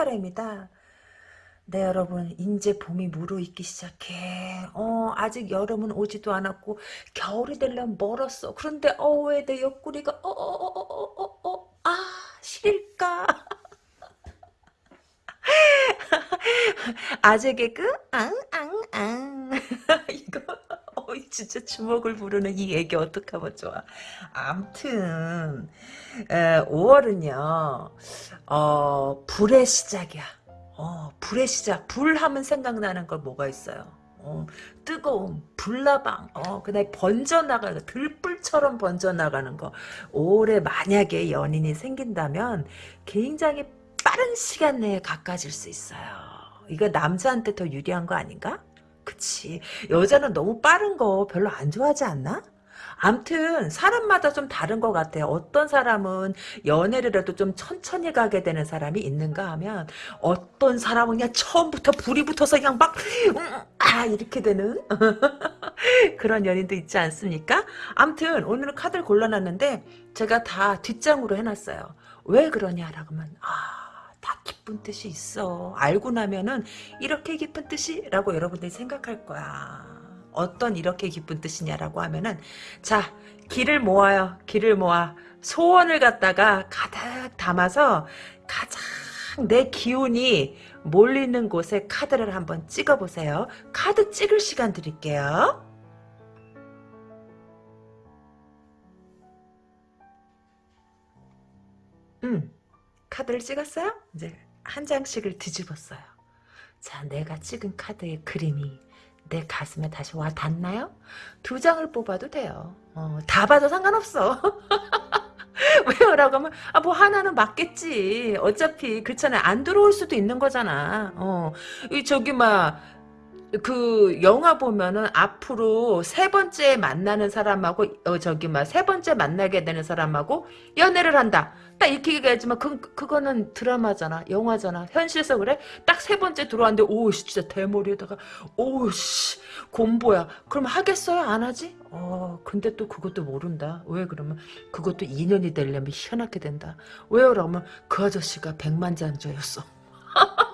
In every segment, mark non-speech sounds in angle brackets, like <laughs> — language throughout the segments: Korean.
타로입니다. 네 여러분 이제 봄이 무르익기 시작해. 어 아직 여름은 오지도 않았고 겨울이 되려면 멀었어. 그런데 어 왜 내 옆구리가 어 어 어 어 어 어아 시릴까? 아재 개그? 앙앙앙. 이거 어 진짜 주먹을 부르는 이 얘기 어떡하면 좋아 암튼 5월은요 어 불의 시작이야 어, 불의 시작. 불 하면 생각나는 걸 뭐가 있어요? 어, 뜨거움, 불나방, 어, 그다음에 번져나가는 들불처럼 번져나가는 거. 올해 만약에 연인이 생긴다면 굉장히 빠른 시간 내에 가까워질 수 있어요. 이거 남자한테 더 유리한 거 아닌가? 그치. 여자는 너무 빠른 거 별로 안 좋아하지 않나? 암튼 사람마다 좀 다른 것 같아요. 어떤 사람은 연애를 해도 좀 천천히 가게 되는 사람이 있는가 하면 어떤 사람은 그냥 처음부터 불이 붙어서 그냥 막아 이렇게 되는 <laughs> 그런 연인도 있지 않습니까? 암튼 오늘은 카드를 골라놨는데 제가 다 뒷장으로 해놨어요. 왜 그러냐라고 하면 아... 다 기쁜 뜻이 있어. 알고 나면은 이렇게 기쁜 뜻이라고 여러분들이 생각할 거야. 어떤 이렇게 기쁜 뜻이냐라고 하면은 자 길을 모아요. 길을 모아 소원을 갖다가 가득 담아서 가장 내 기운이 몰리는 곳에 카드를 한번 찍어보세요. 카드 찍을 시간 드릴게요. 카드를 찍었어요? 이제 한 장씩을 뒤집었어요. 자, 내가 찍은 카드의 그림이 내 가슴에 다시 와 닿나요? 두 장을 뽑아도 돼요. 어, 다 봐도 상관없어. <laughs> 왜요? 라고 하면, 아, 뭐, 하나는 맞겠지. 어차피, 그렇잖아요. 안 들어올 수도 있는 거잖아. 어, 이, 저기, 막, 그 영화 보면은 앞으로 세 번째 만나는 사람하고 어 저기 막 세 번째 만나게 되는 사람하고 연애를 한다. 딱 이렇게 얘기하지만 그 그거는 드라마잖아. 영화잖아. 현실에서 그래? 딱 세 번째 들어왔는데 오씨 진짜 대머리에다가 오씨 곰보야. 그럼 하겠어요? 안 하지? 어 근데 또 그것도 모른다. 왜 그러면 그것도 인연이 되려면 희한하게 된다. 왜요? 그러면 그 아저씨가 백만장자였어. <laughs>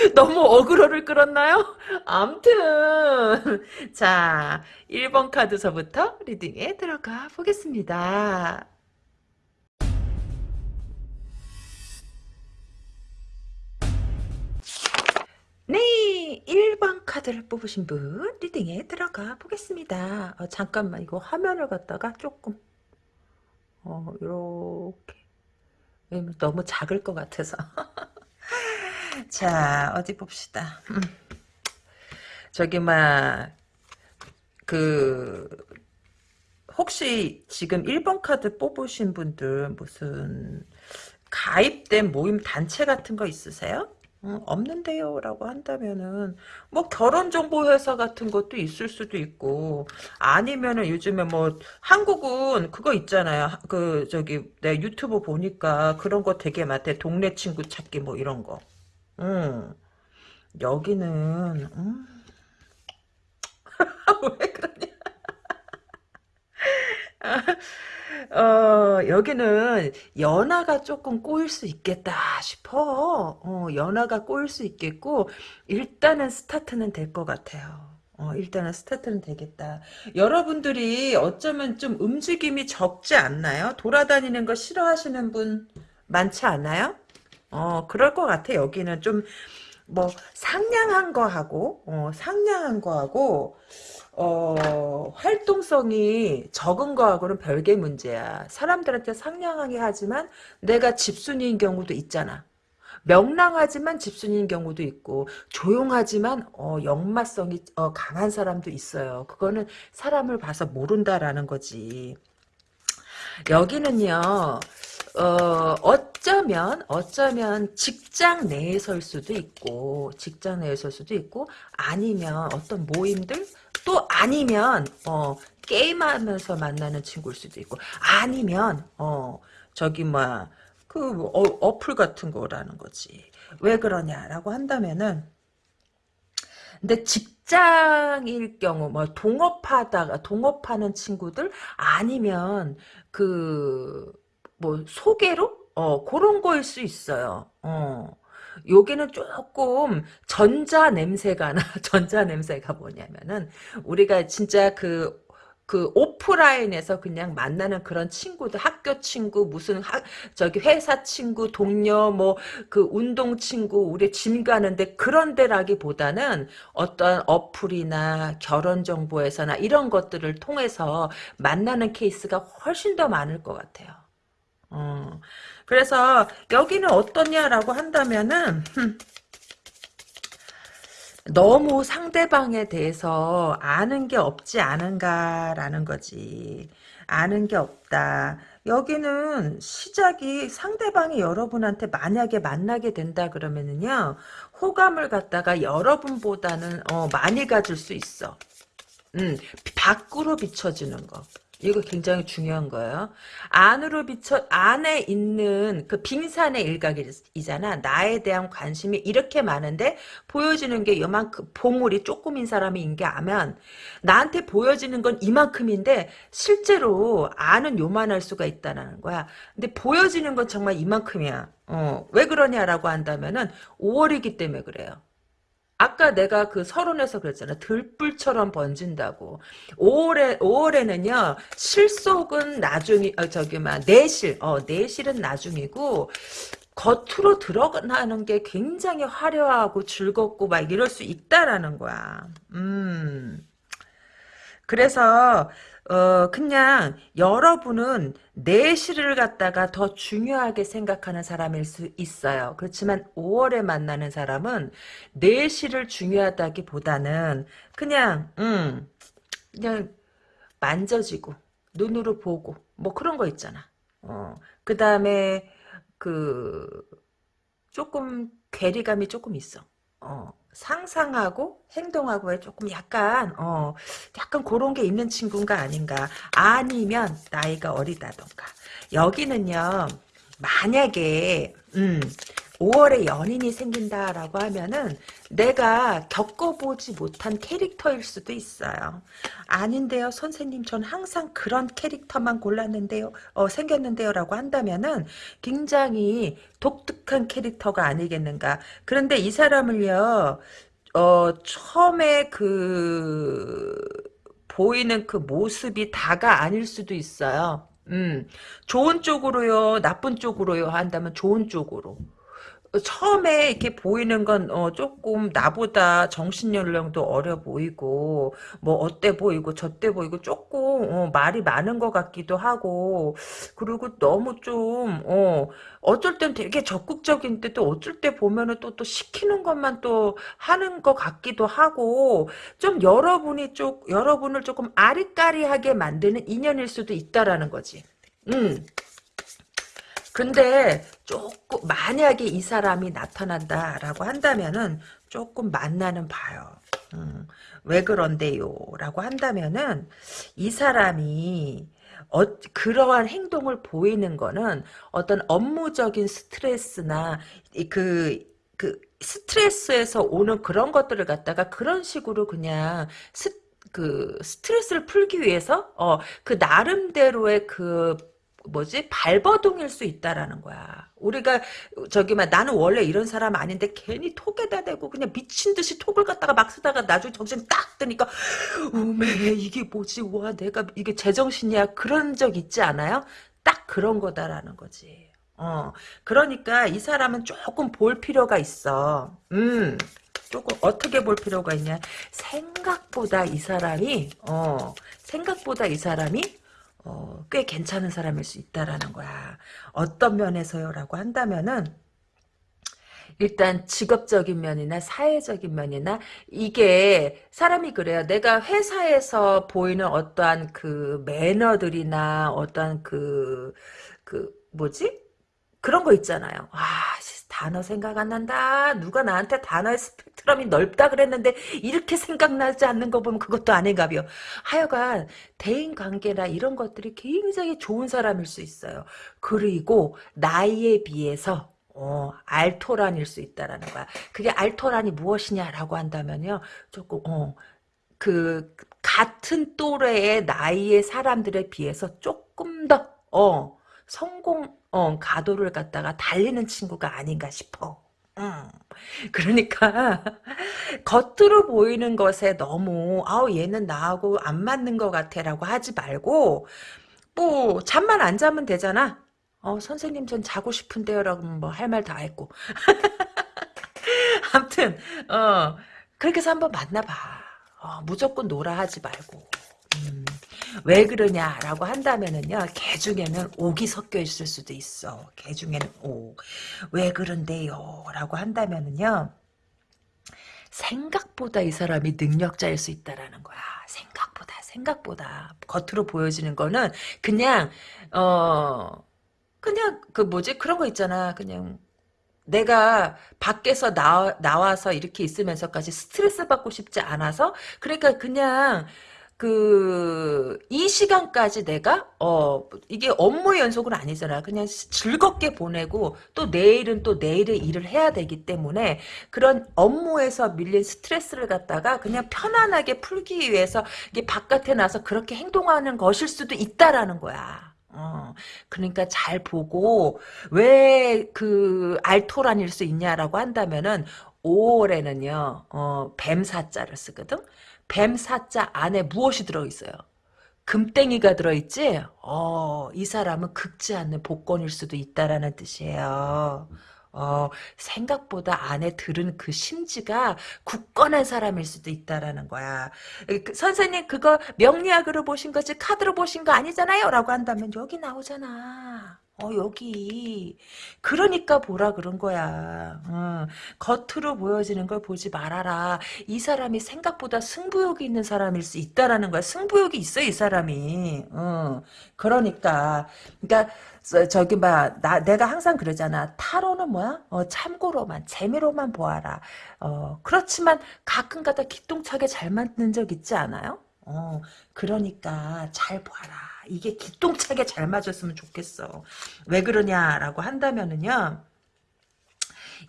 <laughs> 너무 어그로를 끌었나요? 암튼 자 1번 카드서부터 리딩에 들어가 보겠습니다. 네 1번 카드를 뽑으신 분 리딩에 들어가 보겠습니다. 어, 잠깐만 이거 화면을 갖다가 조금 어 이렇게 너무 작을 것 같아서 <laughs> 자 어디 봅시다. 음. 저기 막 그 혹시 지금 1번 카드 뽑으신 분들 무슨 가입된 모임 단체 같은 거 있으세요? 어, 없는데요 라고 한다면은 뭐 결혼정보회사 같은 것도 있을 수도 있고 아니면은 요즘에 뭐 한국은 그거 있잖아요 그 저기 내 유튜브 보니까 그런 거 되게 많대 동네 친구 찾기 뭐 이런 거 응. 여기는 음. <laughs> 왜 그러냐? <laughs> 어, 여기는 연하가 조금 꼬일 수 있겠다 싶어. 어, 연하가 꼬일 수 있겠고 일단은 스타트는 될 것 같아요. 어, 일단은 스타트는 되겠다. 여러분들이 어쩌면 좀 움직임이 적지 않나요? 돌아다니는 거 싫어하시는 분 많지 않아요? 어, 그럴 것 같아. 여기는 좀, 뭐, 상냥한 거하고, 어, 상냥한 거하고, 어, 활동성이 적은 거하고는 별개 문제야. 사람들한테 상냥하게 하지만 내가 집순이인 경우도 있잖아. 명랑하지만 집순이인 경우도 있고 조용하지만 어, 역마성이 어, 강한 사람도 있어요. 그거는 사람을 봐서 모른다라는 거지. 여기는요. 어, 어쩌면, 어쩌면 직장 내에 설 수도 있고, 직장 내에 설 수도 있고, 아니면 어떤 모임들, 또 아니면, 어, 게임하면서 만나는 친구일 수도 있고, 아니면, 어, 저기, 뭐, 그, 어, 어플 같은 거라는 거지. 왜 그러냐라고 한다면은, 근데 직장일 경우 뭐 동업하다가 동업하는 친구들 아니면 그 뭐 소개로 어 그런 거일 수 있어요. 어. 여기는 조금 전자 냄새가 나. <laughs> 전자 냄새가 뭐냐면은 우리가 진짜 그그 오프라인에서 그냥 만나는 그런 친구들 학교 친구 무슨 학 저기 회사 친구 동료 뭐 그 운동 친구 우리 짐 가는데 그런 데라기보다는 어떤 어플이나 결혼 정보에서나 이런 것들을 통해서 만나는 케이스가 훨씬 더 많을 것 같아요. 어. 그래서 여기는 어떠냐라고 한다면은 너무 상대방에 대해서 아는 게 없지 않은가라는 거지. 아는 게 없다. 여기는 시작이 상대방이 여러분한테 만약에 만나게 된다 그러면은요. 호감을 갖다가 여러분보다는 어, 많이 가질 수 있어. 음, 밖으로 비춰지는 거. 이거 굉장히 중요한 거예요. 안으로 비춰 안에 있는 그 빙산의 일각이잖아. 나에 대한 관심이 이렇게 많은데 보여지는 게 요만큼 보물이 조금인 사람인 게 아면 나한테 보여지는 건 이만큼인데 실제로 안은 요만할 수가 있다는 거야. 근데 보여지는 건 정말 이만큼이야. 어, 왜 그러냐라고 한다면은 5월이기 때문에 그래요. 아까 내가 그 서론에서 그랬잖아. 들불처럼 번진다고. 5월에, 5월에는요, 실속은 나중이, 어, 저기, 막, 내실, 어, 내실은 나중이고, 겉으로 드러나는 게 굉장히 화려하고 즐겁고 막 이럴 수 있다라는 거야. 음. 그래서 어 그냥 여러분은 내실을 갖다가 더 중요하게 생각하는 사람일 수 있어요. 그렇지만 5월에 만나는 사람은 내실을 중요하다기보다는 그냥 음 그냥 만져지고 눈으로 보고 뭐 그런 거 있잖아. 어 그다음에 그 조금 괴리감이 조금 있어. 어 상상하고 행동하고에 조금 약간 어 약간 그런 게 있는 친구인가 아닌가. 아니면 나이가 어리다던가. 여기는요 만약에 음 5월에 연인이 생긴다라고 하면은 내가 겪어보지 못한 캐릭터일 수도 있어요. 아닌데요, 선생님. 전 항상 그런 캐릭터만 골랐는데요, 어, 생겼는데요, 라고 한다면은 굉장히 독특한 캐릭터가 아니겠는가. 그런데 이 사람을요, 어, 처음에 그, 보이는 그 모습이 다가 아닐 수도 있어요. 음, 좋은 쪽으로요, 나쁜 쪽으로요 한다면 좋은 쪽으로. 처음에 이렇게 보이는 건 어, 조금 나보다 정신 연령도 어려 보이고 뭐 어때 보이고 저때 보이고 조금 어, 말이 많은 것 같기도 하고 그리고 너무 좀 어, 어쩔 땐 되게 적극적인데 또 어쩔 때 보면은 또 또 시키는 것만 또 하는 것 같기도 하고 좀 여러분이 쪽 여러분을 조금 아리까리하게 만드는 인연일 수도 있다라는 거지. 음. 근데 조금 만약에 이 사람이 나타난다라고 한다면은 조금 만나는 봐요. 음, 왜 그런데요? 라고 한다면은 이 사람이 어, 그러한 행동을 보이는 거는 어떤 업무적인 스트레스나 그, 그 스트레스에서 오는 그런 것들을 갖다가 그런 식으로 그냥 스, 그 스트레스를 풀기 위해서 어, 그 나름대로의 그 뭐지 발버둥일 수 있다라는 거야. 우리가 저기 막 나는 원래 이런 사람 아닌데 괜히 톡에다 대고 그냥 미친 듯이 톡을 갖다가 막 쓰다가 나중에 정신 딱 드니까 우메 이게 뭐지 와 내가 이게 제정신이야 그런 적 있지 않아요? 딱 그런 거다라는 거지. 어 그러니까 이 사람은 조금 볼 필요가 있어. 음. 조금 어떻게 볼 필요가 있냐 생각보다 이 사람이 어 생각보다 이 사람이 어, 꽤 괜찮은 사람일 수 있다라는 거야. 어떤 면에서요라고 한다면은 일단 직업적인 면이나 사회적인 면이나 이게 사람이 그래요. 내가 회사에서 보이는 어떠한 그 매너들이나 어떠한 그, 그, 뭐지? 그런 거 있잖아요. 아, 단어 생각 안 난다. 누가 나한테 단어의 스펙트럼이 넓다 그랬는데 이렇게 생각나지 않는 거 보면 그것도 아닌가벼. 하여간 대인관계나 이런 것들이 굉장히 좋은 사람일 수 있어요. 그리고 나이에 비해서 어, 알토란일 수 있다라는 거야. 그게 알토란이 무엇이냐라고 한다면요. 조금 어, 그 같은 또래의 나이의 사람들에 비해서 조금 더 어, 성공 어, 가도를 갖다가 달리는 친구가 아닌가 싶어. 음. 그러니까 <laughs> 겉으로 보이는 것에 너무 아우 얘는 나하고 안 맞는 것 같아라고 하지 말고 뭐 잠만 안 자면 되잖아. 어 선생님 전 자고 싶은데요라고 뭐 할 말 다 했고. <laughs> 아무튼 어 그렇게 해서 한번 만나봐. 어, 무조건 놀아 하지 말고. 음, 왜 그러냐라고 한다면은요, 개 중에는 옥이 섞여 있을 수도 있어. 개 중에는 옥. 왜 그런데요? 라고 한다면은요, 생각보다 이 사람이 능력자일 수 있다라는 거야. 생각보다, 생각보다. 겉으로 보여지는 거는 그냥, 어, 그냥 그 뭐지? 그런 거 있잖아. 그냥 내가 밖에서 나, 나와서 이렇게 있으면서까지 스트레스 받고 싶지 않아서 그러니까 그냥 그 이 시간까지 내가 어 이게 업무 연속은 아니잖아. 그냥 즐겁게 보내고 또 내일은 또 내일의 일을 해야 되기 때문에 그런 업무에서 밀린 스트레스를 갖다가 그냥 편안하게 풀기 위해서 이게 바깥에 나서 그렇게 행동하는 것일 수도 있다라는 거야. 어, 그러니까 잘 보고 왜 그 알토란일 수 있냐라고 한다면은 5월에는요 어, 뱀사자를 쓰거든 뱀사자 안에 무엇이 들어있어요 금땡이가 들어있지 어, 이 사람은 극지 않는 복권일 수도 있다라는 뜻이에요 어, 생각보다 안에 들은 그 심지가 굳건한 사람일 수도 있다라는 거야. 그, 선생님 그거 명리학으로 보신 거지 카드로 보신 거 아니잖아요 라고 한다면 여기 나오잖아. 어 여기. 그러니까 보라 그런 거야. 어, 겉으로 보여지는 걸 보지 말아라. 이 사람이 생각보다 승부욕이 있는 사람일 수 있다라는 거야. 승부욕이 있어 이 사람이. 어, 그러니까. 그러니까 저기 막 나 내가 항상 그러잖아. 타로는 뭐야? 어, 참고로만 재미로만 보아라. 어, 그렇지만 가끔가다 기똥차게 잘 맞는 적 있지 않아요? 어, 그러니까 잘 봐라 이게 기똥차게 잘 맞았으면 좋겠어. 왜 그러냐라고 한다면은요.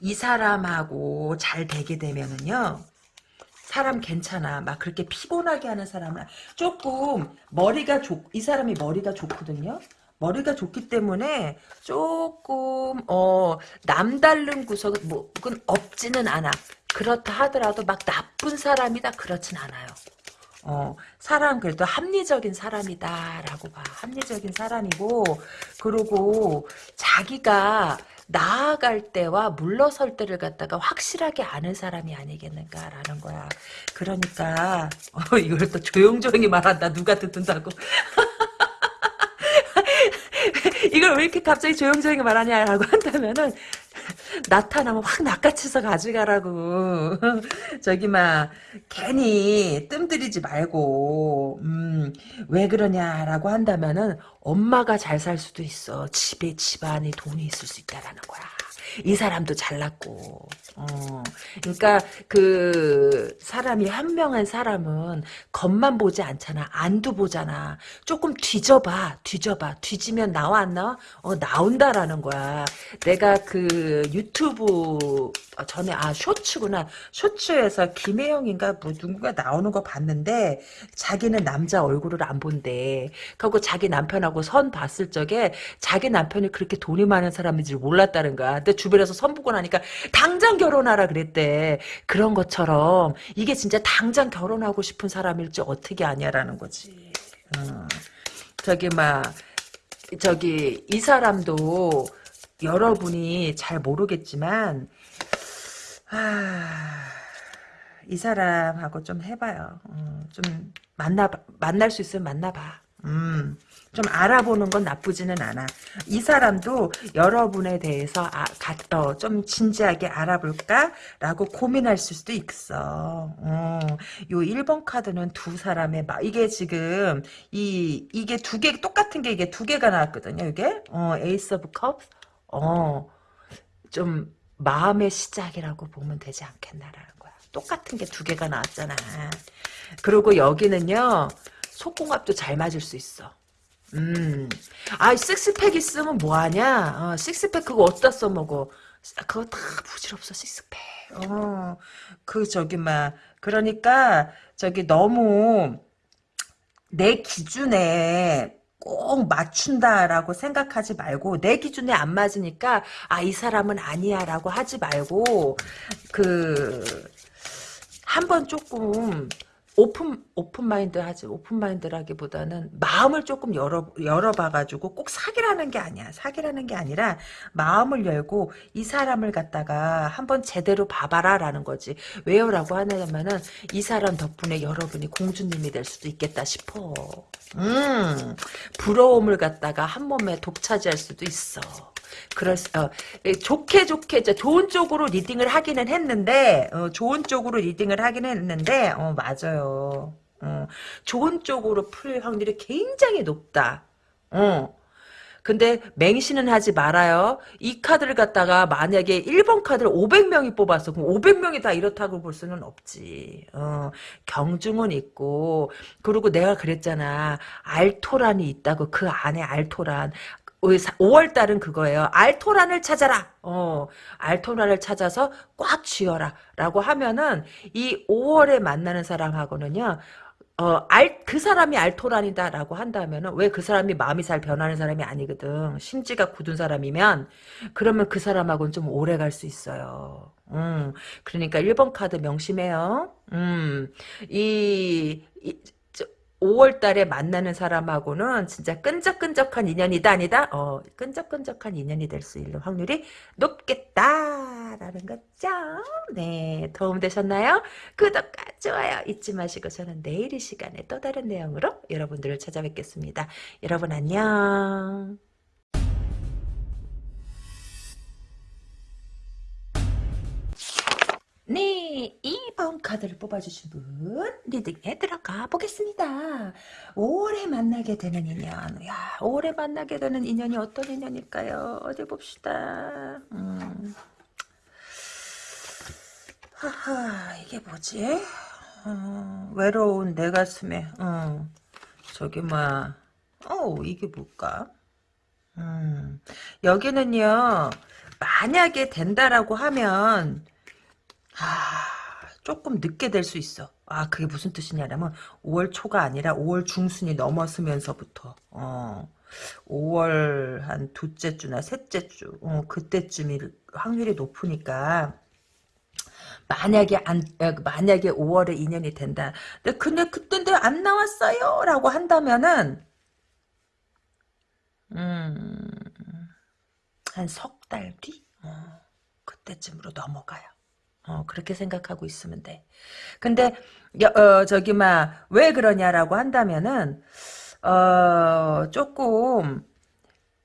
이 사람하고 잘 되게 되면은요. 사람 괜찮아. 막 그렇게 피곤하게 하는 사람은 조금 머리가 좋, 이 사람이 머리가 좋거든요. 머리가 좋기 때문에 조금 어 남다른 구석은 뭐 없지는 않아. 그렇다 하더라도 막 나쁜 사람이다 그렇진 않아요. 어, 사람 그래도 합리적인 사람이다라고 봐. 합리적인 사람이고 그리고 자기가 나아갈 때와 물러설 때를 갖다가 확실하게 아는 사람이 아니겠는가라는 거야. 그러니까 어, 이걸 또 조용조용히 말한다. 누가 듣는다고. <laughs> 이걸 왜 이렇게 갑자기 조용조용히 말하냐라고 한다면은 나타나면 확 낚아채서 가져가라고. <laughs> 저기 막 괜히 뜸들이지 말고 음, 왜 그러냐라고 한다면은 엄마가 잘 살 수도 있어. 집에 집안에 돈이 있을 수 있다라는 거야. 이 사람도 잘났고 어. 그러니까 그 사람이 현명한 사람은 겉만 보지 않잖아. 안도 보잖아. 조금 뒤져봐. 뒤져봐. 뒤지면 나와 안 나와? 어 나온다라는 거야. 내가 그 유튜브 전에 아 쇼츠구나. 쇼츠에서 김혜영인가 뭐 누군가 나오는 거 봤는데 자기는 남자 얼굴을 안 본대. 그리고 자기 남편하고 선 봤을 적에 자기 남편이 그렇게 돈이 많은 사람인지 몰랐다는 거야. 근데 주변에서 선 보고 나니까 당장 결 혼하라 그랬대. 그런 것처럼 이게 진짜 당장 결혼하고 싶은 사람일지 어떻게 아냐라는 거지. 어. 저기 막 저기 이 사람도 여러분이 잘 모르겠지만 아, 이 사람하고 좀 해봐요. 어, 좀 만나 만날 수 있으면 만나봐. 음, 좀 알아보는 건 나쁘지는 않아. 이 사람도 여러분에 대해서 아, 가, 어, 좀 진지하게 알아볼까라고 고민할 수도 있어. 어, 요 1번 카드는 두 사람의 마, 이게 지금 이 이게 두 개 똑같은 게 이게 두 개가 나왔거든요. 이게 어, Ace of Cup. 어, 좀 마음의 시작이라고 보면 되지 않겠나라는 거야. 똑같은 게 두 개가 나왔잖아. 그리고 여기는요. 속궁합도 잘 맞을 수 있어. 음. 아, 식스팩 있으면 뭐하냐? 어, 식스팩 그거 어디다 써먹어? 그거 다 부질없어 시스펙. 어, 그 저기 막 그러니까 저기 너무 내 기준에 꼭 맞춘다라고 생각하지 말고 내 기준에 안 맞으니까 아 이 사람은 아니야라고 하지 말고 그 한 번 조금 open open mind 하지 open mind라기보다는 마음을 조금 열어 열어봐가지고 꼭 사기라는 게 아니야. 사기라는 게 아니라 마음을 열고 이 사람을 갖다가 한번 제대로 봐봐라라는 거지. 왜요라고 하냐면은 이 사람 덕분에 여러분이 공주님이 될 수도 있겠다 싶어. 음 부러움을 갖다가 한 몸에 독차지할 수도 있어 그럴 수, 어, 예, 좋게 좋게 좋은 쪽으로 reading을 하기는 했는데 어, 좋은 쪽으로 reading을 하기는 했는데 어, 맞아요. 어, 좋은 쪽으로 풀 확률이 굉장히 높다. 어. 근데 맹신은 하지 말아요. 이 카드를 갖다가 만약에 1번 카드를 500명이 뽑았어. 그럼 500명이 다 이렇다고 볼 수는 없지. 어, 경중은 있고 그리고 내가 그랬잖아. 알토란이 있다고 그 안에 알토란 5월 달은 그거예요. 알토란을 찾아라. 어, 알토란을 찾아서 꽉 쥐어라. 라고 하면은 이 5월에 만나는 사람하고는요. 어, 알, 그 사람이 알토란이다 라고 한다면은 왜 그 사람이 마음이 잘 변하는 사람이 아니거든. 심지가 굳은 사람이면 그러면 그 사람하고는 좀 오래 갈 수 있어요. 음, 그러니까 1번 카드 명심해요. 음, 이, 이 5월 달에 만나는 사람하고는 진짜 끈적끈적한 인연이다 아니다? 어, 끈적끈적한 인연이 될 수 있는 확률이 높겠다라는 거죠. 네, 도움되셨나요? 구독과 좋아요 잊지 마시고 저는 내일 이 시간에 또 다른 내용으로 여러분들을 찾아뵙겠습니다. 여러분 안녕. 네, 2번 카드를 뽑아주신 분 리딩에 들어가 보겠습니다. 5월에 만나게 되는 인연. 야, 5월에 만나게 되는 인연이 어떤 인연일까요? 어디 봅시다. 음. 하하, 이게 뭐지? 어, 외로운 내 가슴에, 어, 저기, 뭐야. 어, 이게 뭘까? 음, 여기는요, 만약에 된다라고 하면, 아, 조금 늦게 될 수 있어. 아, 그게 무슨 뜻이냐면 5월 초가 아니라 5월 중순이 넘었으면서부터 어. 5월 한 둘째 주나 셋째 주 어, 그때쯤이 확률이 높으니까 만약에 안 만약에 5월에 인연이 된다. 근데 근데 그때인데 안 나왔어요라고 한다면은 음 한 석 달 뒤? 어, 그때쯤으로 넘어가요. 어, 그렇게 생각하고 있으면 돼. 근데, 어, 저기, 막, 왜 그러냐라고 한다면은, 어, 조금,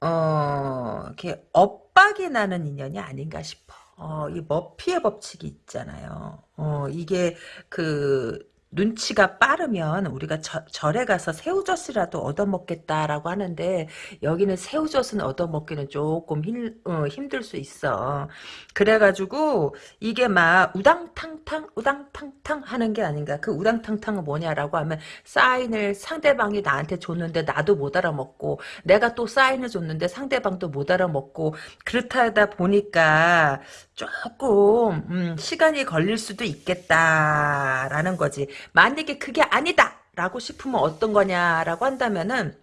어, 이렇게 엇박이 나는 인연이 아닌가 싶어. 어, 이 머피의 법칙이 있잖아요. 어, 이게 그, 눈치가 빠르면 우리가 저, 절에 가서 새우젓이라도 얻어먹겠다라고 하는데 여기는 새우젓은 얻어먹기는 조금 힘, 어, 힘들 수 있어. 그래가지고 이게 막 우당탕탕 우당탕탕 하는 게 아닌가. 그 우당탕탕은 뭐냐라고 하면 사인을 상대방이 나한테 줬는데 나도 못 알아먹고 내가 또 사인을 줬는데 상대방도 못 알아먹고 그렇다 보니까 조금 음, 시간이 걸릴 수도 있겠다라는 거지. 만약에 그게 아니다 라고 싶으면 어떤 거냐라고 한다면은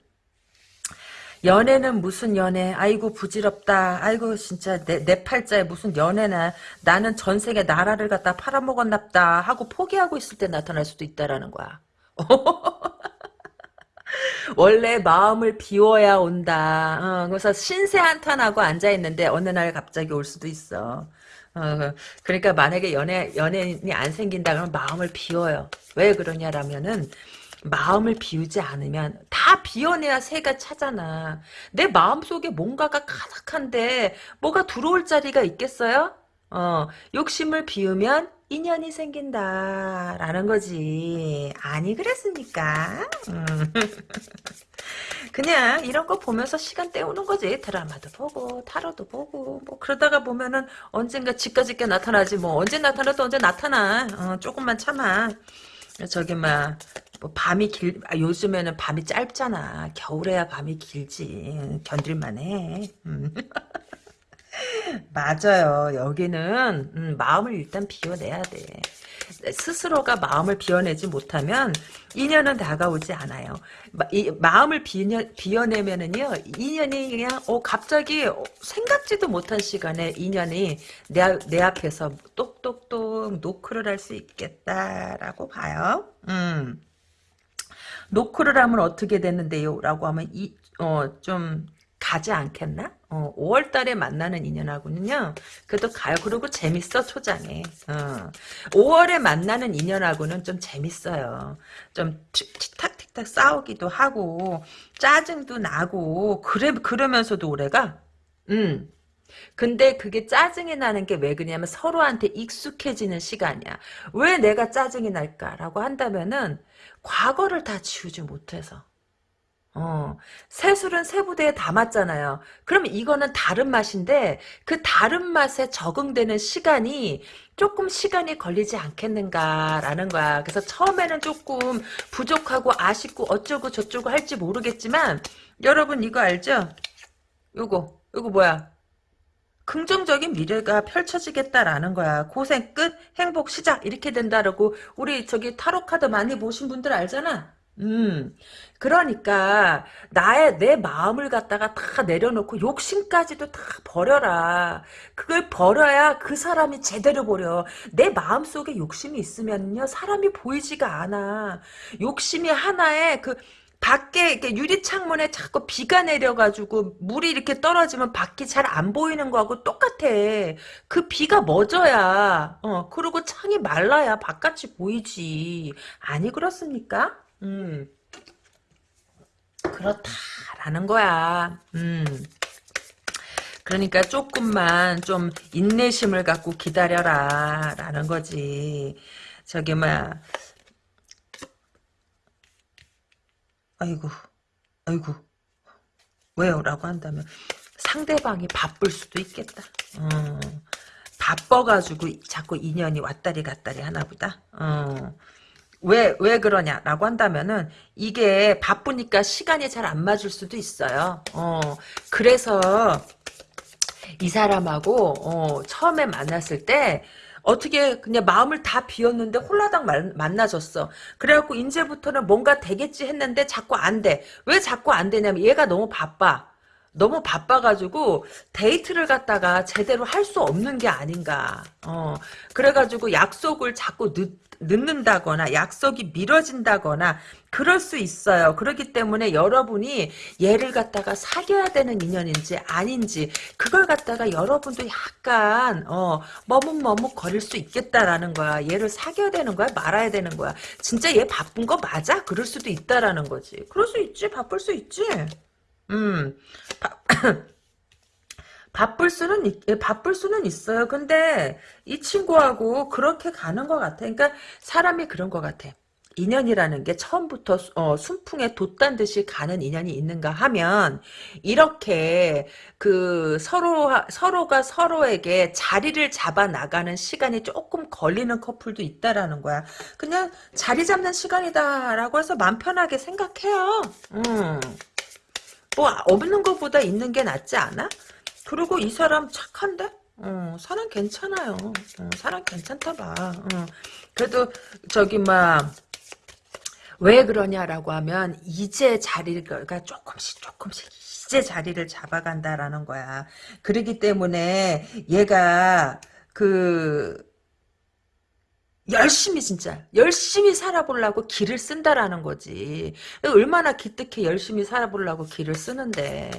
연애는 무슨 연애? 아이고 부질없다. 아이고 진짜 내, 내 팔자에 무슨 연애나 나는 전 세계 나라를 갖다 팔아먹었납다 하고 포기하고 있을 때 나타날 수도 있다라는 거야. <laughs> 원래 마음을 비워야 온다. 어, 그래서 신세 한탄하고 앉아있는데 어느 날 갑자기 올 수도 있어 어, 그러니까 만약에 연애, 연예인이 안 생긴다 그러면 마음을 비워요. 왜 그러냐라면은, 마음을 비우지 않으면 다 비워내야 새가 차잖아. 내 마음속에 뭔가가 가득한데 뭐가 들어올 자리가 있겠어요? 어, 욕심을 비우면 인연이 생긴다라는 거지. 아니 그랬습니까? 음. <laughs> 그냥 이런 거 보면서 시간 때우는 거지. 드라마도 보고 타로도 보고 뭐 그러다가 보면은 언젠가 집까지게 나타나지 뭐 언제 나타나도 언제 나타나. 어, 조금만 참아. 저기 막뭐 밤이 길 아, 요즘에는 밤이 짧잖아. 겨울에야 밤이 길지. 견딜만해. 음. <laughs> 맞아요. 여기는 음, 마음을 일단 비워내야 돼. 스스로가 마음을 비워내지 못하면 인연은 다가오지 않아요. 마, 이, 마음을 비녀, 비워내면은요 인연이 그냥 어 갑자기 어, 생각지도 못한 시간에 인연이 내, 내 앞에서 똑똑똑 노크를 할 수 있겠다라고 봐요. 음. 노크를 하면 어떻게 되는데요? 라고 하면 이, 어, 좀 가지 않겠나? 어, 5월 달에 만나는 인연하고는요, 그래도 가요. 그리고 재밌어, 초장에. 어. 5월에 만나는 인연하고는 좀 재밌어요. 좀 틱탁틱탁 싸우기도 하고, 짜증도 나고, 그래, 그러면서도 올해가, 음. 근데 그게 짜증이 나는 게 왜 그러냐면 서로한테 익숙해지는 시간이야. 왜 내가 짜증이 날까라고 한다면은, 과거를 다 지우지 못해서. 어, 새술은 새부대에 담았잖아요. 그럼 이거는 다른 맛인데 그 다른 맛에 적응되는 시간이 조금 시간이 걸리지 않겠는가라는 거야. 그래서 처음에는 조금 부족하고 아쉽고 어쩌고 저쩌고 할지 모르겠지만 여러분 이거 알죠? 요거 요거 뭐야? 긍정적인 미래가 펼쳐지겠다라는 거야. 고생 끝, 행복 시작 이렇게 된다라고 우리 저기 타로 카드 많이 보신 분들 알잖아. 음, 그러니까 나의 내 마음을 갖다가 다 내려놓고 욕심까지도 다 버려라. 그걸 버려야 그 사람이 제대로 버려. 내 마음 속에 욕심이 있으면요 사람이 보이지가 않아. 욕심이 하나에 그 밖에 이렇게 유리 창문에 자꾸 비가 내려가지고 물이 이렇게 떨어지면 밖이 잘 안 보이는 거하고 똑같아. 그 비가 멎어야 어 그리고 창이 말라야 바깥이 보이지. 아니 그렇습니까? 음. 그렇다라는 거야. 음. 그러니까 조금만 좀 인내심을 갖고 기다려라 라는 거지. 저기 막 아이고 아이고 왜요? 라고 한다면 상대방이 바쁠 수도 있겠다. 어, 바빠가지고 자꾸 인연이 왔다리 갔다리 하나 보다. 어. 왜, 왜 그러냐라고 한다면은, 이게 바쁘니까 시간이 잘 안 맞을 수도 있어요. 어, 그래서, 이 사람하고, 어, 처음에 만났을 때, 어떻게 그냥 마음을 다 비웠는데 홀라당 만, 만나졌어. 그래갖고 이제부터는 뭔가 되겠지 했는데 자꾸 안 돼. 왜 자꾸 안 되냐면 얘가 너무 바빠. 너무 바빠가지고 데이트를 갖다가 제대로 할 수 없는 게 아닌가. 어, 그래가지고 약속을 자꾸 늦, 늦는다거나 약속이 미뤄진다거나 그럴 수 있어요. 그렇기 때문에 여러분이 얘를 갖다가 사귀어야 되는 인연인지 아닌지 그걸 갖다가 여러분도 약간 어 머뭇머뭇 거릴 수 있겠다라는 거야. 얘를 사귀어야 되는 거야? 말아야 되는 거야? 진짜 얘 바쁜 거 맞아? 그럴 수도 있다라는 거지. 그럴 수 있지. 바쁠 수 있지. 음. 바, <clears throat> 바쁠 수는 있, 예, 바쁠 수는 있어요. 근데 이 친구하고 그렇게 가는 것 같아. 그러니까 사람이 그런 것 같아. 인연이라는 게 처음부터 어, 순풍에 돛단 듯이 가는 인연이 있는가 하면 이렇게 그 서로 서로가 서로에게 자리를 잡아 나가는 시간이 조금 걸리는 커플도 있다라는 거야. 그냥 자리 잡는 시간이다라고 해서 마음 편하게 생각해요. 음. 뭐 없는 것보다 있는 게 낫지 않아? 그리고 이 사람 착한데? 어, 사람 괜찮아요. 어, 사람 괜찮다 봐. 어. 그래도 저기 막 왜 그러냐라고 하면 이제 자리가 조금씩 조금씩 이제 자리를 잡아간다라는 거야. 그러기 때문에 얘가 그 열심히 진짜. 열심히 살아보려고 길을 쓴다라는 거지. 얼마나 기특해 열심히 살아보려고 길을 쓰는데.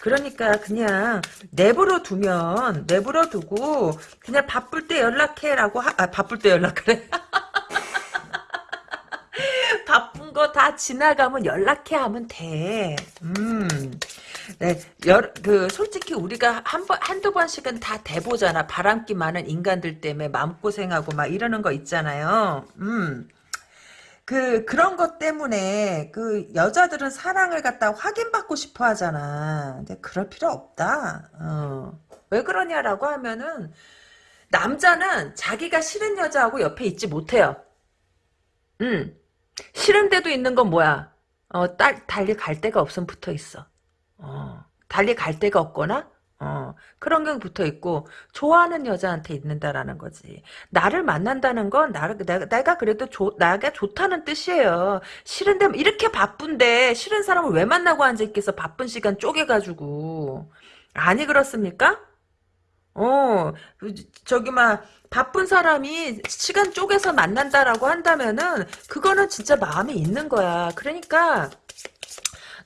그러니까 그냥 내버려 두면 내버려 두고 그냥 바쁠 때 연락해라고 하, 아 바쁠 때 연락하래 <laughs> 바쁜 거 다 지나가면 연락해 하면 돼 음. 네, 여, 그, 솔직히 우리가 한 번, 한두 번씩은 다 대보잖아. 바람기 많은 인간들 때문에 마음고생하고 막 이러는 거 있잖아요. 음. 그, 그런 것 때문에, 그, 여자들은 사랑을 갖다 확인받고 싶어 하잖아. 근데 그럴 필요 없다. 어. 왜 그러냐라고 하면은, 남자는 자기가 싫은 여자하고 옆에 있지 못해요. 음. 싫은 데도 있는 건 뭐야? 어, 딸, 달리 갈 데가 없으면 붙어 있어. 어, 달리 갈 데가 없거나, 어, 그런 게 붙어 있고, 좋아하는 여자한테 있는다라는 거지. 나를 만난다는 건, 나를, 내가, 내가 그래도 좋, 나가 좋다는 뜻이에요. 싫은데, 이렇게 바쁜데, 싫은 사람을 왜 만나고 앉아있겠어? 바쁜 시간 쪼개가지고. 아니, 그렇습니까? 어, 저기, 막, 바쁜 사람이 시간 쪼개서 만난다라고 한다면은, 그거는 진짜 마음이 있는 거야. 그러니까,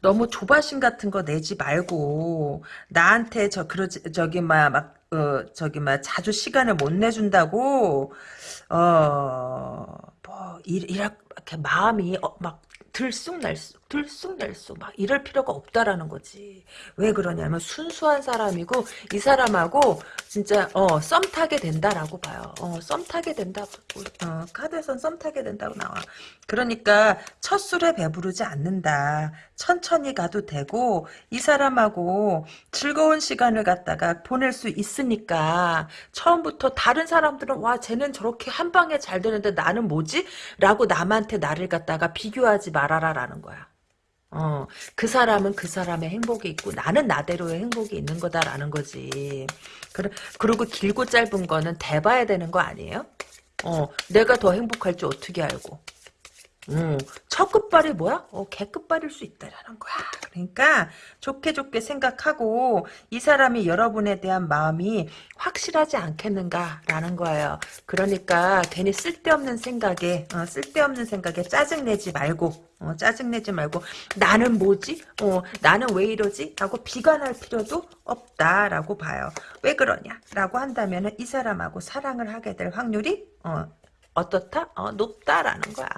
너무 조바심 같은 거 내지 말고 나한테 저 그러지 저기 막 어, 저기 막 자주 시간을 못 내준다고 어뭐 이렇게 마음이 어, 막 들쑥날쑥 들쑥날쑥 막 이럴 필요가 없다라는 거지. 왜 그러냐면 순수한 사람이고 이 사람하고 진짜 어 썸 타게 된다라고 봐요. 어 썸 타게 된다. 어 카드에선 썸 타게 된다고 나와. 그러니까 첫 술에 배부르지 않는다. 천천히 가도 되고 이 사람하고 즐거운 시간을 갖다가 보낼 수 있으니까 처음부터 다른 사람들은 와 쟤는 저렇게 한 방에 잘 되는데 나는 뭐지? 라고 남한테 나를 갖다가 비교하지 말아라라는 거야. 어, 그 사람은 그 사람의 행복이 있고 나는 나대로의 행복이 있는 거다라는 거지. 그래, 그리고 길고 짧은 거는 대봐야 되는 거 아니에요? 어, 내가 더 행복할지 어떻게 알고. 음, 첫 끝발이 뭐야? 어, 개 끝발일 수 있다라는 거야. 그러니까 좋게 좋게 생각하고 이 사람이 여러분에 대한 마음이 확실하지 않겠는가라는 거예요. 그러니까 괜히 쓸데없는 생각에 어, 쓸데없는 생각에 짜증내지 말고 어, 짜증내지 말고 나는 뭐지? 어, 나는 왜 이러지? 라고 비관할 필요도 없다라고 봐요. 왜 그러냐? 라고 한다면 이 사람하고 사랑을 하게 될 확률이 어, 어떻다? 어, 높다라는 거야.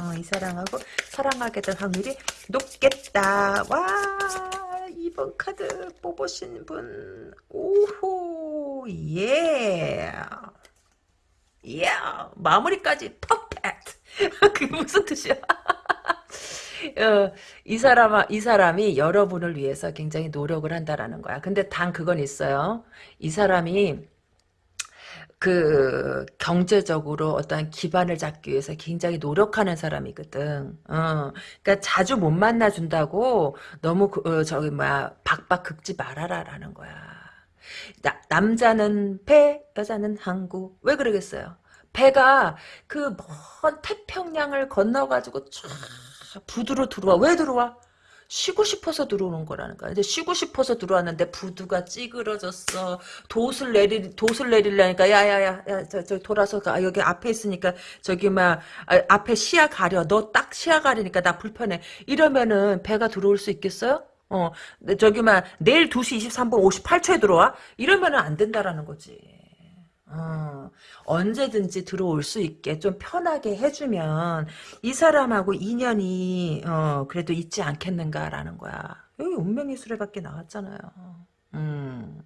어, 이 사람하고 사랑하게 될 확률이 높겠다. 와, 이번 카드 뽑으신 분, 오호, 예. 예, 마무리까지 퍼펙트. <laughs> 그게 무슨 뜻이야? <laughs> 어, 이 사람 이 사람이 여러분을 위해서 굉장히 노력을 한다라는 거야. 근데 단 그건 있어요. 이 사람이 그 경제적으로 어떤 기반을 잡기 위해서 굉장히 노력하는 사람이거든. 어, 그러니까 자주 못 만나 준다고 너무 그, 어, 저기 뭐야 박박 긁지 말아라라는 거야. 나, 남자는 배, 여자는 항구. 왜 그러겠어요? 배가 그 먼 태평양을 건너가지고 쫙 부두로 들어와. 왜 들어와? 쉬고 싶어서 들어오는 거야. 근데 쉬고 싶어서 들어왔는데 부두가 찌그러졌어. 돛을 내리 돛을 내리려니까 야야야 야저 저 돌아서 가 여기 앞에 있으니까 저기 막 아, 앞에 시야 가려. 너 딱 시야 가리니까 나 불편해. 이러면은 배가 들어올 수 있겠어요? 어, 저기 막 내일 2시 23분 58초에 들어와? 이러면은 안 된다라는 거지. 어, 언제든지 들어올 수 있게 좀 편하게 해주면 이 사람하고 인연이 어, 그래도 있지 않겠는가라는 거야. 여기 운명의 수레밖에 나왔잖아요. 음,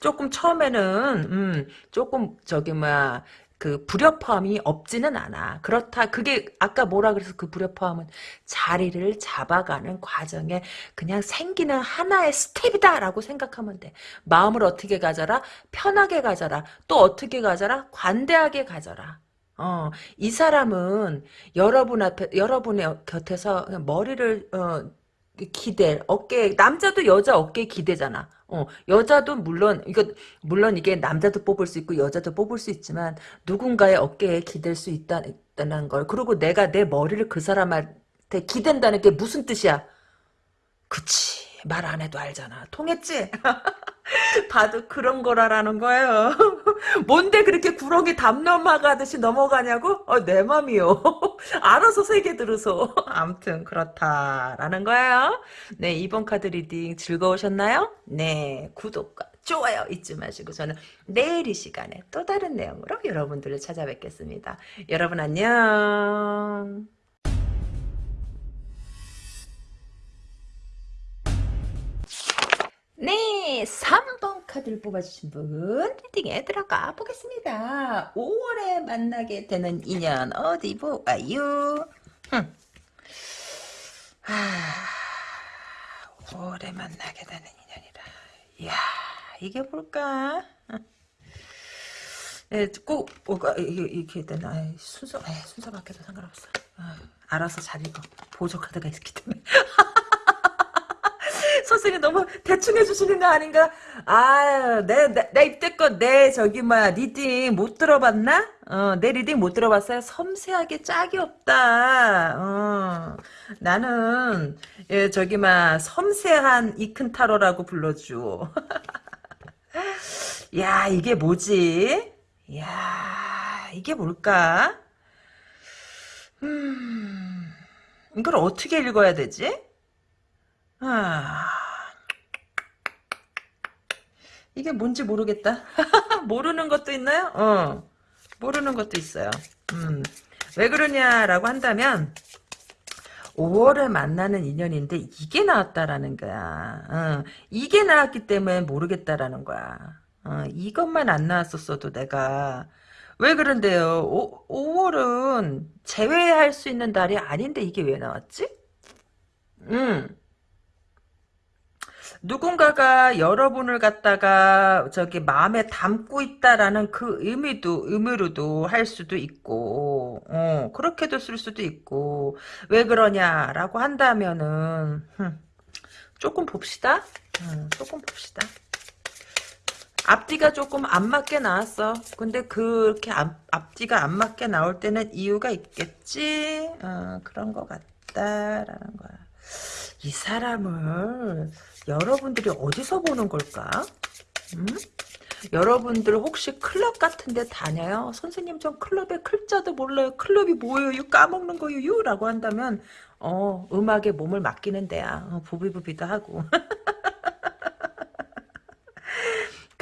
조금 처음에는 음, 조금 저기 뭐야 그 불협화음이 없지는 않아. 그렇다. 그게 아까 뭐라 그래서 그 불협화음은 자리를 잡아가는 과정에 그냥 생기는 하나의 스텝이다라고 생각하면 돼. 마음을 어떻게 가져라? 편하게 가져라. 또 어떻게 가져라? 관대하게 가져라. 어, 이 사람은 여러분 앞에, 여러분의 곁에서 머리를, 어, 기대, 어깨, 남자도 여자 어깨에 기대잖아. 어, 여자도 물론 이거 물론 이게 남자도 뽑을 수 있고 여자도 뽑을 수 있지만 누군가의 어깨에 기댈 수 있다, 있다는 걸 그리고 내가 내 머리를 그 사람한테 기댄다는 게 무슨 뜻이야? 그치 말 안 해도 알잖아 통했지? <laughs> 봐도 그런 거라라는 거예요. <laughs> 뭔데 그렇게 구렁이 담 넘어가듯이 넘어가냐고? 어, 내 맘이요. <laughs> 알아서 세게 들어서. 암튼 그렇다라는 거예요. 네, 이번 카드 reading 즐거우셨나요? 네, 구독과 좋아요 잊지 마시고 저는 내일 이 시간에 또 다른 내용으로 여러분들을 찾아뵙겠습니다. 여러분 안녕. 네, 3번 카드를 뽑아주신 분 리딩에 들어가 보겠습니다. 5월에 만나게 되는 인연 어디 보아요? 흠. 아, 5월에 만나게 되는 인연이라. 이야, 이게 뭘까? 예, 꼭 뭐가 이렇게 되나 순서 에 순서 바뀌어도 상관없어. 아, 알아서 잘 읽어. 보조 카드가 있기 때문에. <laughs> 선생님 너무 대충 해주시는 거 아닌가? 아, 내, 내, 내 입때껏 내 저기 뭐야 reading 못 들어봤나? 어, 내 reading 못 들어봤어요? 섬세하기 짝이 없다. 어, 나는 예, 저기 막 섬세한 이큰타로라고 불러줘. <laughs> 야, 이게 뭐지? 야, 이게 뭘까? 음, 이걸 어떻게 읽어야 되지? 아, 이게 뭔지 모르겠다. <laughs> 모르는 것도 있나요? 어, 모르는 것도 있어요. 음, 왜 그러냐라고 한다면, 5월에 만나는 인연인데 이게 나왔다라는 거야. 어, 이게 나왔기 때문에 모르겠다라는 거야. 어, 이것만 안 나왔었어도 내가 왜 그런데요? 오, 5월은 제외할 수 있는 달이 아닌데 이게 왜 나왔지? 음. 누군가가 여러분을 갖다가 저기 마음에 담고 있다라는 그 의미도 의미로도 할 수도 있고 어, 그렇게도 쓸 수도 있고 왜 그러냐라고 한다면은 흠, 조금 봅시다. 음, 조금 봅시다. 앞뒤가 조금 안 맞게 나왔어. 근데 그렇게 앞, 앞뒤가 안 맞게 나올 때는 이유가 있겠지? 어, 그런 것 같다라는 거야. 이 사람을 여러분들이 어디서 보는 걸까? 음? 여러분들 혹시 클럽 같은 데 다녀요? 선생님 전 클럽의 클자도 몰라요. 클럽이 뭐예요? 까먹는 거요? 라고 한다면 어 음악에 몸을 맡기는 데야. 어, 부비부비도 하고. <laughs>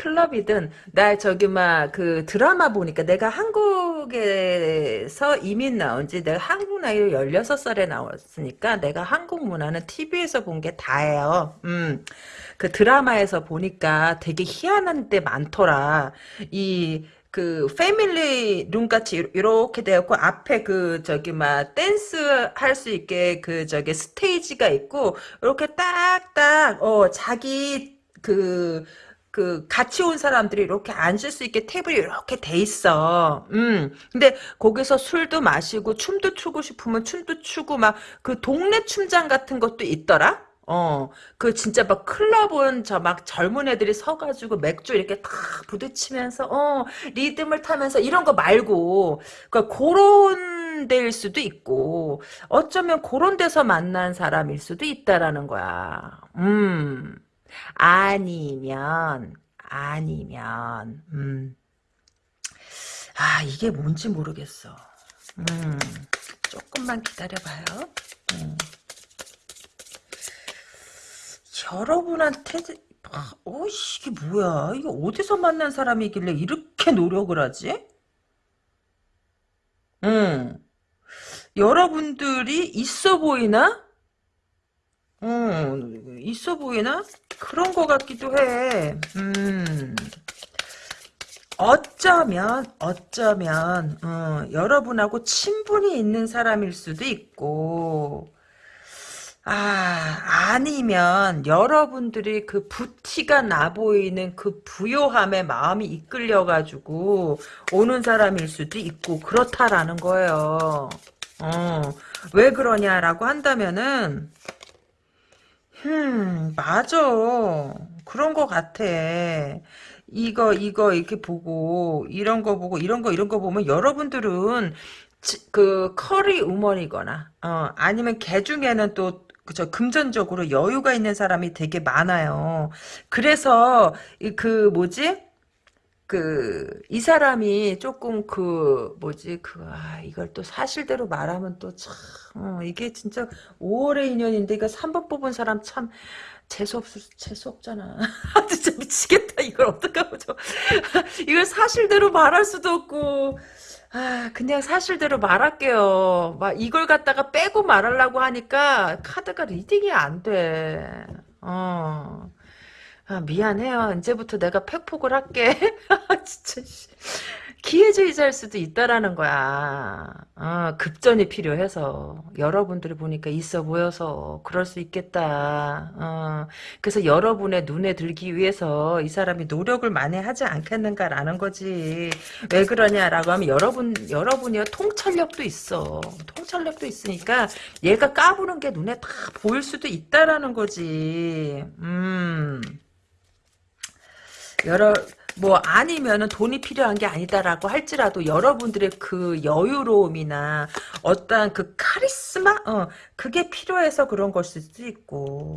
클럽이든 나 저기 막 그 드라마 보니까 내가 한국에서 이민 나온 지 내가 한국 나이로 16살에 나왔으니까 내가 한국 문화는 TV에서 본 게 다예요. 음. 그 드라마에서 보니까 되게 희한한 데 많더라. 이그 패밀리 룸 같이 이렇게 되었고 앞에 그 저기 막 댄스 할 수 있게 그 저기 스테이지가 있고 이렇게 딱딱 어 자기 그 그 같이 온 사람들이 이렇게 앉을 수 있게 테이블이 이렇게 돼 있어. 음. 근데 거기서 술도 마시고 춤도 추고 싶으면 춤도 추고 막 그 동네 춤장 같은 것도 있더라. 어, 그 진짜 막 클럽은 저막 젊은 애들이 서가지고 맥주 이렇게 탁 부딪히면서 어 리듬을 타면서 이런 거 말고 그러니까 그런 데일 수도 있고 어쩌면 그런 데서 만난 사람일 수도 있다라는 거야. 음. 아니면 아니면 음. 아 이게 뭔지 모르겠어. 음. 조금만 기다려봐요. 음. 여러분한테 어 이게 뭐야 이게 어디서 만난 사람이길래 이렇게 노력을 하지? 응 여러분들이 있어 보이나? 응 있어 보이나? 그런 것 같기도 해. 음. 어쩌면 어쩌면 어, 여러분하고 친분이 있는 사람일 수도 있고 아, 아니면 여러분들이 그 부티가 나 보이는 그 부요함에 마음이 이끌려 가지고 오는 사람일 수도 있고 그렇다라는 거예요. 어, 왜 그러냐라고 한다면은 음, 맞아. 그런 거 같아. 이거, 이거, 이렇게 보고, 이런 거 보고, 이런 거, 이런 거 보면, 여러분들은, 지- 그, 커리 우먼이거나, 어, 아니면 개 중에는 또, 그저 금전적으로 여유가 있는 사람이 되게 많아요. 그래서, 이 그, 뭐지? 그, 이 사람이 조금 그, 뭐지, 그, 아, 이걸 또 사실대로 말하면 또 참, 어, 이게 진짜 5월의 인연인데, 이거 3번 뽑은 사람 참, 재수없, 재수없잖아. <laughs> 아, 진짜 미치겠다. 이걸 어떡하고 저. <laughs> 이걸 사실대로 말할 수도 없고, 아, 그냥 사실대로 말할게요. 막 이걸 갖다가 빼고 말하려고 하니까 카드가 reading이 안 돼. 어. 아, 미안해요. 이제부터 내가 팩폭을 할게. 아, <laughs> 진짜. 씨. 기회주의자일 수도 있다라는 거야. 어, 급전이 필요해서 여러분들이 보니까 있어 보여서 그럴 수 있겠다. 어, 그래서 여러분의 눈에 들기 위해서 이 사람이 노력을 많이 하지 않겠는가라는 거지. 왜 그러냐라고 하면 여러분 여러분이요 통찰력도 있어. 통찰력도 있으니까 얘가 까부는 게 눈에 다 보일 수도 있다라는 거지. 음. 여러 뭐 아니면은 돈이 필요한 게 아니다라고 할지라도 여러분들의 그 여유로움이나 어떠한 그 카리스마? 어 그게 필요해서 그런 걸 수도 있고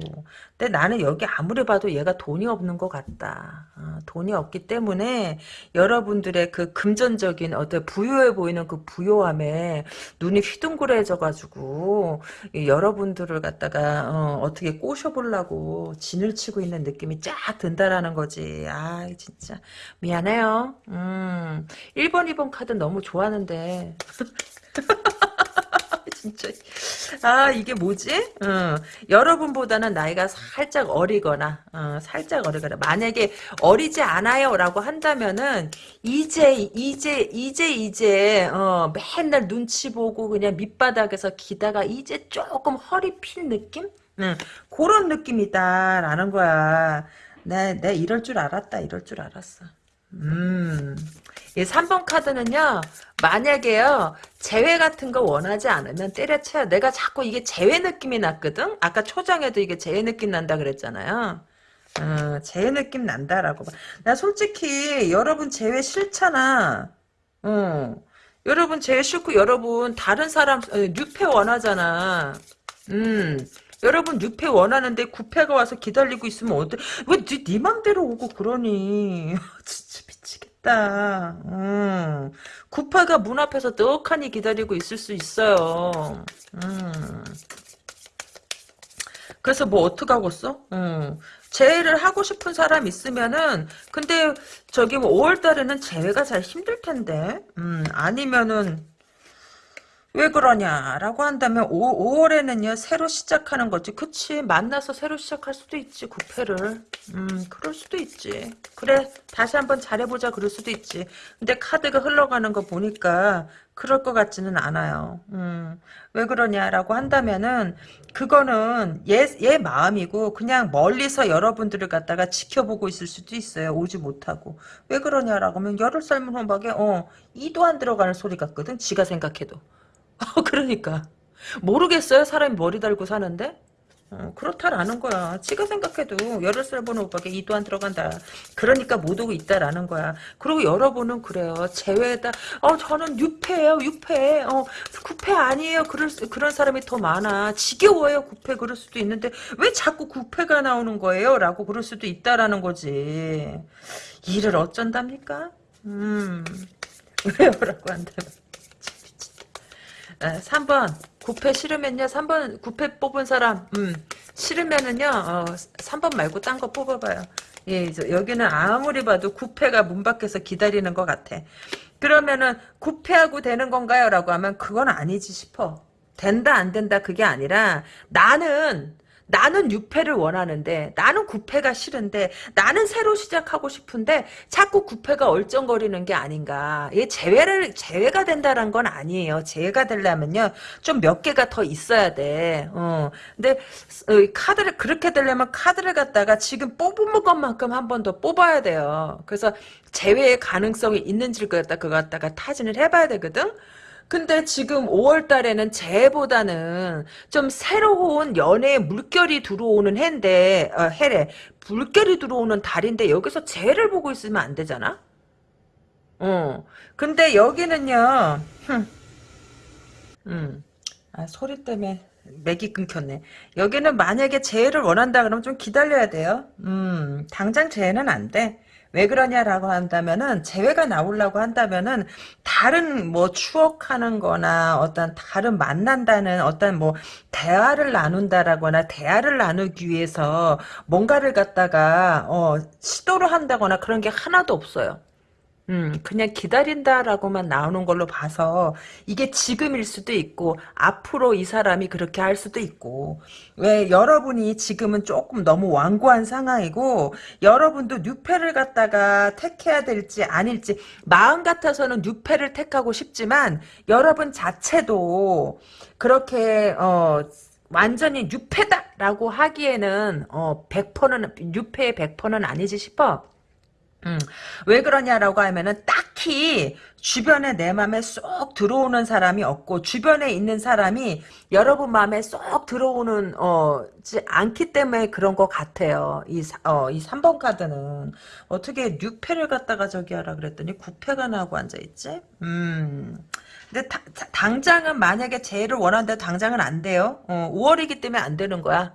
근데 나는 여기 아무리 봐도 얘가 돈이 없는 것 같다 어, 돈이 없기 때문에 여러분들의 그 금전적인 어떤 부유해 보이는 그 부요함에 눈이 휘둥그레져 가지고 여러분들을 갖다가 어, 어떻게 꼬셔보려고 진을 치고 있는 느낌이 쫙 든다라는 거지 아 진짜 미안해요. 음, 1번, 2번 카드 너무 좋아하는데. <laughs> 진짜. 아, 이게 뭐지? 어, 여러분보다는 나이가 살짝 어리거나, 어, 살짝 어리거나. 만약에 어리지 않아요. 라고 한다면은, 이제, 이제, 이제, 이제, 어, 맨날 눈치 보고 그냥 밑바닥에서 기다가 이제 조금 허리 핀 느낌? 응, 그런 느낌이다라는 거야. 내, 내 이럴 줄 알았다, 이럴 줄 알았어. 음, 이 3번 카드는요, 만약에요, 재회 같은 거 원하지 않으면 때려쳐요. 내가 자꾸 이게 재회 느낌이 났거든? 아까 초장에도 이게 재회 느낌 난다 그랬잖아요. 어, 재회 느낌 난다라고. 나 솔직히, 여러분 재회 싫잖아. 어. 여러분 재회 싫고, 여러분 다른 사람, 어, 뉴페 원하잖아. 음. 여러분 6패 원하는데 9패가 와서 기다리고 있으면 어때? 왜네 네 맘대로 오고 그러니? <laughs> 미치겠다. 음. 9패가 문 앞에서 떡하니 기다리고 있을 수 있어요. 음. 그래서 뭐 어떡하겠어? 음. 재회를 하고 싶은 사람 있으면은 근데 저기 뭐 5월 달에는 재회가 잘 힘들 텐데 음, 아니면은 왜 그러냐라고 한다면 5, 월에는요 새로 시작하는 거지. 그치 만나서 새로 시작할 수도 있지 구패를. 음 그럴 수도 있지. 그래 다시 한번 잘해보자 그럴 수도 있지. 근데 카드가 흘러가는 거 보니까 그럴 것 같지는 않아요. 음 왜 그러냐라고 한다면은 그거는 얘, 얘 마음이고 그냥 멀리서 여러분들을 갖다가 지켜보고 있을 수도 있어요. 오지 못하고. 왜 그러냐라고 하면 열흘 삶은 호박에 어 이도 안 들어가는 소리 같거든 지가 생각해도. 어, 그러니까. 모르겠어요? 사람이 머리 달고 사는데? 어, 그렇다라는 거야. 지가 생각해도 열흘 살 보는 오빠게 이도 안 들어간다. 그러니까 못 오고 있다라는 거야. 그리고 여러분은 그래요. 제외다. 어, 저는 6패예요. 6패. 어, 9패 아니에요. 그럴 수, 그런 사람이 더 많아. 지겨워요. 9패 그럴 수도 있는데 왜 자꾸 9패가 나오는 거예요? 라고 그럴 수도 있다라는 거지. 일을 어쩐답니까? 음. 왜요? 라고 한다면. 3번. 9패 싫으면요. 3번 9패 뽑은 사람. 음, 싫으면은요 어, 3번 말고 딴 거 뽑아봐요. 예, 여기는 아무리 봐도 9패가 문 밖에서 기다리는 것 같아. 그러면은 9패하고 되는 건가요? 라고 하면 그건 아니지 싶어. 된다 안 된다 그게 아니라 나는 나는 6패를 원하는데 나는 9패가 싫은데 나는 새로 시작하고 싶은데 자꾸 9패가 얼쩡거리는 게 아닌가. 얘 제외를 제외가 된다는 건 아니에요. 제외가 되려면요 좀 몇 개가 더 있어야 돼. 어. 근데 어, 카드를 그렇게 되려면 카드를 갖다가 지금 뽑은 것만큼 한 번 더 뽑아야 돼요. 그래서 제외의 가능성이 있는지를 갖다 그거 갖다가 타진을 해봐야 되거든. 근데 지금 5월 달에는 재보다는 좀 새로운 연애의 물결이 들어오는 해인데, 어, 해래. 물결이 들어오는 달인데 여기서 재를 보고 있으면 안 되잖아? 어. 근데 여기는요, 흠. 음. 아, 소리 때문에 맥이 끊겼네. 여기는 만약에 재해를 원한다 그러면 좀 기다려야 돼요. 음, 당장 재해는 안 돼. 왜 그러냐라고 한다면은 재회가 나오려고 한다면은 다른 뭐 추억하는 거나 어떤 다른 만난다는 어떤 뭐 대화를 나눈다라거나 대화를 나누기 위해서 뭔가를 갖다가 어 시도를 한다거나 그런 게 하나도 없어요. 음, 그냥 기다린다라고만 나오는 걸로 봐서 이게 지금일 수도 있고 앞으로 이 사람이 그렇게 할 수도 있고 왜 여러분이 지금은 조금 너무 완고한 상황이고 여러분도 뉴페를 갖다가 택해야 될지 아닐지 마음 같아서는 뉴페를 택하고 싶지만 여러분 자체도 그렇게 어 완전히 뉴페다라고 하기에는 어 100%는 뉴페의 100%는 아니지 싶어. 음, 왜 그러냐라고 하면은 딱히 주변에 내 마음에 쏙 들어오는 사람이 없고 주변에 있는 사람이 여러분 마음에 쏙 들어오는 어지 않기 때문에 그런 것 같아요. 이 어, 이 3번 카드는 어떻게 6패를 갖다가 저기 하라 그랬더니 9패가 나오고 앉아 있지? 음. 근데 다, 당장은 만약에 재해를 원하는데 당장은 안 돼요. 어, 5월이기 때문에 안 되는 거야.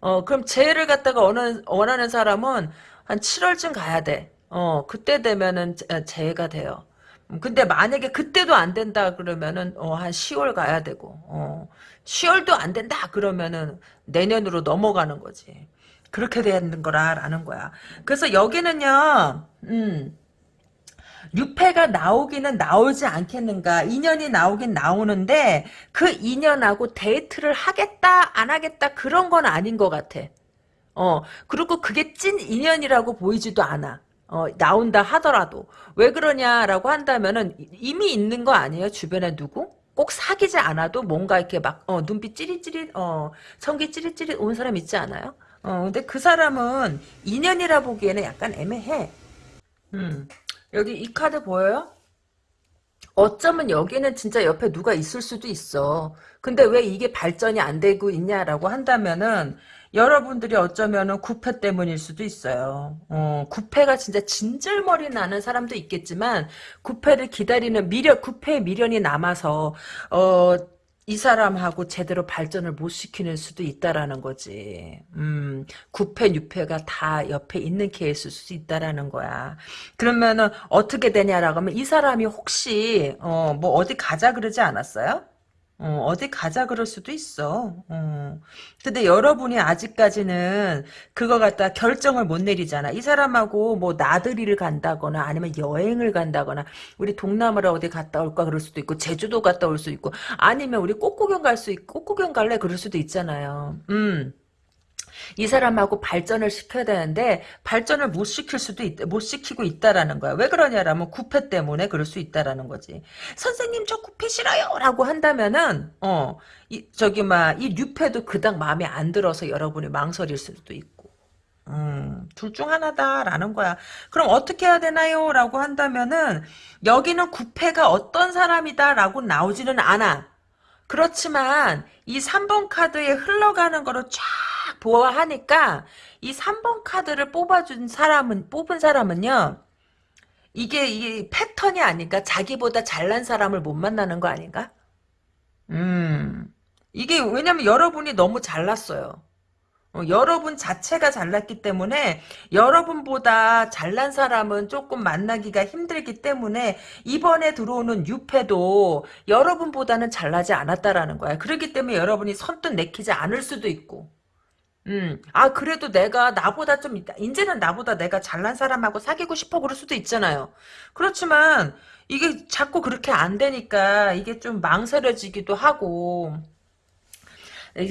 어, 그럼 재해를 갖다가 원하는, 원하는 사람은 한 7월쯤 가야 돼. 어, 그때 되면은 재해가 돼요. 음, 근데 만약에 그때도 안 된다 그러면은 어, 한 10월 가야 되고 어, 10월도 안 된다 그러면은 내년으로 넘어가는 거지. 그렇게 되는 거라라는 거야. 그래서 여기는요. 음. 6패가 나오기는 나오지 않겠는가. 인연이 나오긴 나오는데 그 인연하고 데이트를 하겠다 안 하겠다 그런 건 아닌 것 같아. 어 그리고 그게 찐 인연이라고 보이지도 않아. 어, 나온다 하더라도 왜 그러냐라고 한다면은 이미 있는 거 아니에요 주변에 누구 꼭 사귀지 않아도 뭔가 이렇게 막 어, 눈빛 찌릿찌릿 어, 성기 찌릿찌릿 온 사람 있지 않아요 어, 근데 그 사람은 인연이라 보기에는 약간 애매해 음. 여기 이 카드 보여요? 어쩌면 여기는 진짜 옆에 누가 있을 수도 있어. 근데 왜 이게 발전이 안 되고 있냐라고 한다면은 여러분들이 어쩌면은 구패 때문일 수도 있어요. 어, 구패가 진짜 진절머리 나는 사람도 있겠지만 구패를 기다리는 미련, 구패의 미련이 남아서 어, 이 사람하고 제대로 발전을 못 시키는 수도 있다라는 거지. 음, 구패, 유패가 다 옆에 있는 케이스일 수 있다라는 거야. 그러면은 어떻게 되냐라고 하면 이 사람이 혹시 어, 뭐 어디 가자 그러지 않았어요? 어, 디 가자 그럴 수도 있어. 어. 근데 여러분이 아직까지는 그거 갖다 결정을 못 내리잖아. 이 사람하고 뭐 나들이를 간다거나 아니면 여행을 간다거나 우리 동남아를 어디 갔다 올까 그럴 수도 있고 제주도 갔다 올 수 있고 아니면 우리 꽃구경 갈 수 있고 꽃구경 갈래 그럴 수도 있잖아요. 음. 이 사람하고 발전을 시켜야 되는데 발전을 못 시킬 수도 있, 못 시키고 있다라는 거야. 왜 그러냐라면 구패 때문에 그럴 수 있다라는 거지. 선생님 저 구패 싫어요라고 한다면은 어 이, 저기 막이 뉴패도 그닥 마음에 안 들어서 여러분이 망설일 수도 있고. 음, 둘 중 하나다라는 거야. 그럼 어떻게 해야 되나요? 라고 한다면은, 여기는 구패가 어떤 사람이다라고 나오지는 않아. 그렇지만, 이 3번 카드에 흘러가는 거를 쫙 보아하니까 이 3번 카드를 뽑아준 사람은 뽑은 사람은요. 이게 이 패턴이 아닌가? 자기보다 잘난 사람을 못 만나는 거 아닌가? 음. 이게 왜냐면 여러분이 너무 잘났어요. 어, 여러분 자체가 잘났기 때문에 여러분보다 잘난 사람은 조금 만나기가 힘들기 때문에 이번에 들어오는 유패도 여러분보다는 잘나지 않았다라는 거야. 그렇기 때문에 여러분이 선뜻 내키지 않을 수도 있고 음, 아, 그래도 내가 나보다 좀, 이제는 나보다 내가 잘난 사람하고 사귀고 싶어 그럴 수도 있잖아요. 그렇지만, 이게 자꾸 그렇게 안 되니까, 이게 좀 망설여지기도 하고,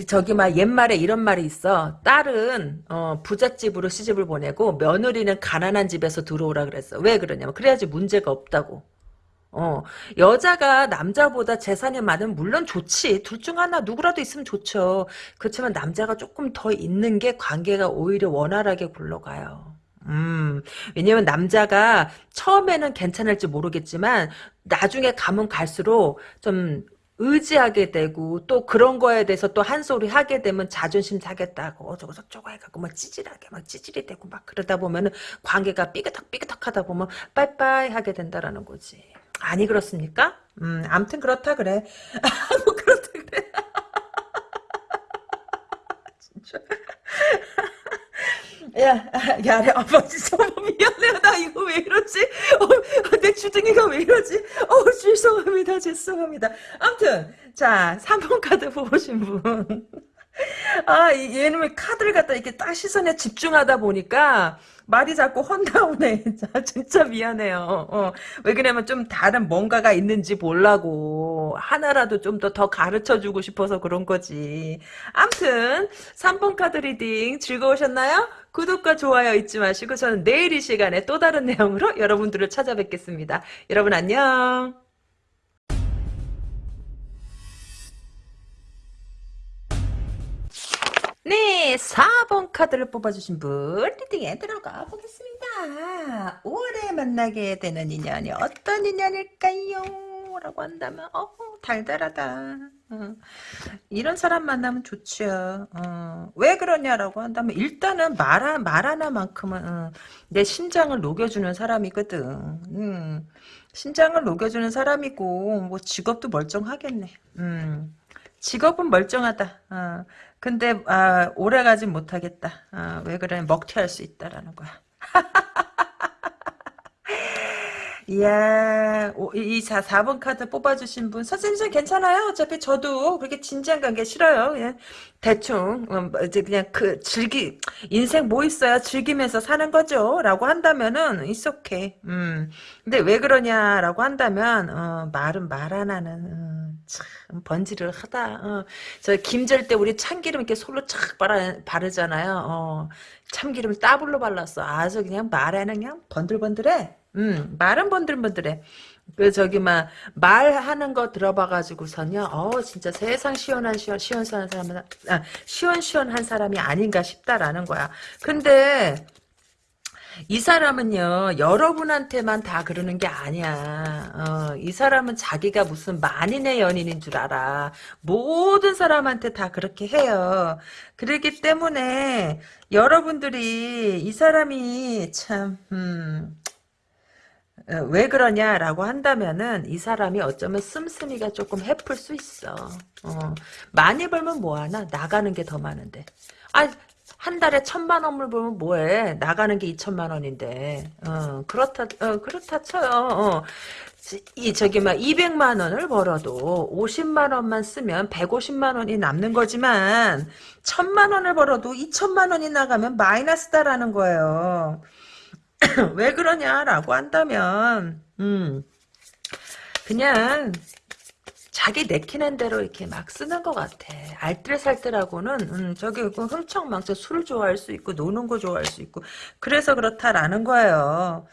저기 막 옛말에 이런 말이 있어. 딸은 어, 부잣집으로 시집을 보내고 며느리는 가난한 집에서 들어오라 그랬어. 왜 그러냐면 그래야지 문제가 없다고. 어, 여자가 남자보다 재산이 많으면 물론 좋지. 둘 중 하나 누구라도 있으면 좋죠. 그렇지만 남자가 조금 더 있는 게 관계가 오히려 원활하게 굴러가요. 음, 왜냐면 남자가 처음에는 괜찮을지 모르겠지만 나중에 가면 갈수록 좀 의지하게 되고 또 그런 거에 대해서 또 한 소리 하게 되면 자존심 사겠다고 어쩌고 저쩌고 해갖고 막 찌질하게 막 찌질이 되고 막 그러다 보면은 관계가 삐그덕 삐그덕 하다 보면 빠이빠이 하게 된다라는 거지. 아니 그렇습니까? 음, 암튼 그렇다 그래. <laughs> 뭐 그렇다 그래. <laughs> 진짜. 야, 야, 아버지 정말 미안해요. 나 이거 왜 이러지? 어, 내 주둥이가 왜 이러지? 어, 죄송합니다. 죄송합니다. 암튼 자, 3번 카드 보신 분. <laughs> 아, 이- 얘는 카드를 갖다 이렇게 딱 시선에 집중하다 보니까 말이 자꾸. 진짜, <laughs> 진짜 미안해요. 어. 왜 그러냐면 좀 다른 뭔가가 있는지 보려고 하나라도 좀 더 더 가르쳐 주고 싶어서 그런 거지. 암튼 3번 카드 reading 즐거우셨나요? 구독과 좋아요 잊지 마시고 저는 내일 이 시간에 또 다른 내용으로 <laughs> 여러분들을 찾아뵙겠습니다. 여러분 안녕. 네, 4번 카드를 뽑아주신 분 리딩에 들어가 보겠습니다. 올해 만나게 되는 인연이 어떤 인연일까요? 라고 한다면 어 달달하다. 어, 이런 사람 만나면 좋죠. 어, 왜 그러냐라고 한다면 일단은 말, 말 하나만큼은 어, 내 심장을 녹여주는 사람이거든. 음, 심장을 녹여주는 사람이고 뭐 직업도 멀쩡하겠네. 음. 직업은 멀쩡하다. 어, 근데 아, 오래 가진 못하겠다. 아, 왜 그래? 먹튀할 수 있다라는 거야. <laughs> 이야, 오, 이 4, 4번 카드 뽑아주신 분, 선생님 좀 괜찮아요? 어차피 저도 그렇게 진지한 관계 싫어요. 그냥 대충, 음, 이제 그냥 그, 즐기, 인생 뭐 있어요? 즐기면서 사는 거죠? 라고 한다면은, it's okay. 음. 근데 왜 그러냐라고 한다면, 어, 말은 말 하나는, 음, 참, 번지를 하다. 어. 저 김절 때 우리 참기름 이렇게 솔로 착 바르, 바르잖아요. 어. 참기름을 따블로 발랐어. 아주 그냥 말에는 그냥 번들번들해. 음, 말은 번들번들해. 그 저기 막 말하는 거 들어봐가지고선요. 어 진짜 세상 시원한 시원 시원시원한 사람은 아, 시원시원한 사람이 아닌가 싶다라는 거야. 근데 이 사람은요 여러분한테만 다 그러는 게 아니야. 어, 이 사람은 자기가 무슨 만인의 연인인 줄 알아. 모든 사람한테 다 그렇게 해요. 그렇기 때문에 여러분들이 이 사람이 참 음. 어, 왜 그러냐라고 한다면은 이 사람이 어쩌면 씀씀이가 조금 해플 수 있어. 어, 많이 벌면 뭐하나 나가는 게 더 많은데. 아, 한 달에 천만 원을 벌면 뭐해? 나가는 게 이천만 원인데. 어, 그렇다, 어, 그렇다 쳐요. 어. 이 저기 막 200만 원을 벌어도 50만 원만 쓰면 150만 원이 남는 거지만 천만 원을 벌어도 2천만 원이 나가면 마이너스다라는 거예요. <clears throat> 왜 그러냐라고 한다면 음 그냥 자기 내키는 대로 이렇게 막 쓰는 것 같아. 알뜰살뜰하고는 음, 저기 그 흥청망청 술을 좋아할 수 있고 노는 거 좋아할 수 있고 그래서 그렇다라는 거예요.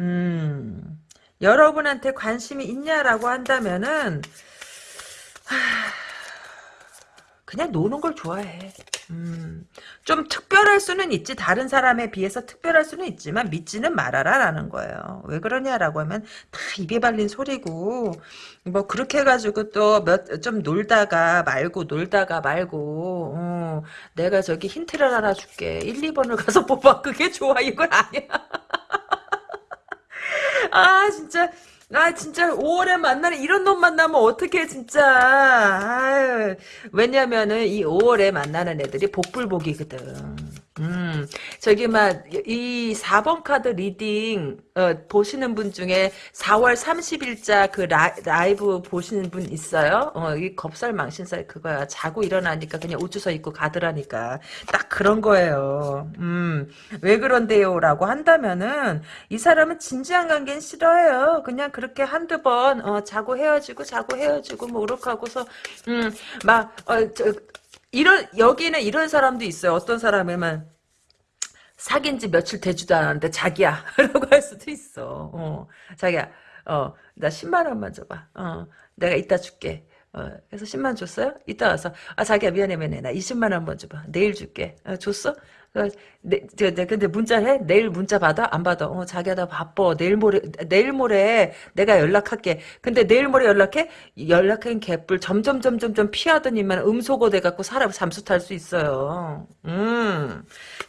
음 여러분한테 관심이 있냐라고 한다면은 하, 그냥 노는 걸 좋아해. 음, 좀 특별할 수는 있지. 다른 사람에 비해서 특별할 수는 있지만 믿지는 말아라 라는 거예요. 왜 그러냐라고 하면 다 입에 발린 소리고 뭐 그렇게 해가지고 또 몇 좀 놀다가 말고 놀다가 말고 어, 내가 저기 힌트를 하나 줄게. 1, 2번을 가서 <laughs> 뽑아. 그게 좋아. 이건 아니야. <laughs> 아 진짜 아 진짜 5월에 만나는 이런 놈 만나면 어떡해 진짜. 아유, 왜냐면은 이 5월에 만나는 애들이 복불복이거든 음, 저기, 막, 이 4번 카드 reading, 어, 보시는 분 중에 4월 30일자 그 라이브 보시는 분 있어요? 어, 이 겁살 망신살 그거야. 자고 일어나니까 그냥 옷 주서 입고 가더라니까. 딱 그런 거예요. 음, 왜 그런데요? 라고 한다면은, 이 사람은 진지한 관계는 싫어해요. 그냥 그렇게 한두 번, 어, 자고 헤어지고, 자고 헤어지고, 뭐, 이렇게 하고서, 음, 막, 어, 저, 이런 여기는 이런 사람도 있어요. 어떤 사람이면 사귄 지 며칠 되지도 않았는데 자기야 <laughs> 라고 할 수도 있어. 어, 자기야 어, 나 10만 원만 줘봐. 어, 내가 이따 줄게. 어, 그래서 10만 줬어요? 이따 와서 아 자기야 미안해 미안해 나 20만 원번 줘봐. 내일 줄게. 어, 줬어? 네, 근데 문자 해? 내일 문자 받아? 안 받아? 어, 자기야, 나 바빠. 내일 모레, 내일 모레 내가 연락할게. 근데 내일 모레 연락해? 연락한 개뿔 점점, 점점, 점 피하더니만 음소거 돼갖고 사람 잠수 탈 수 있어요. 음.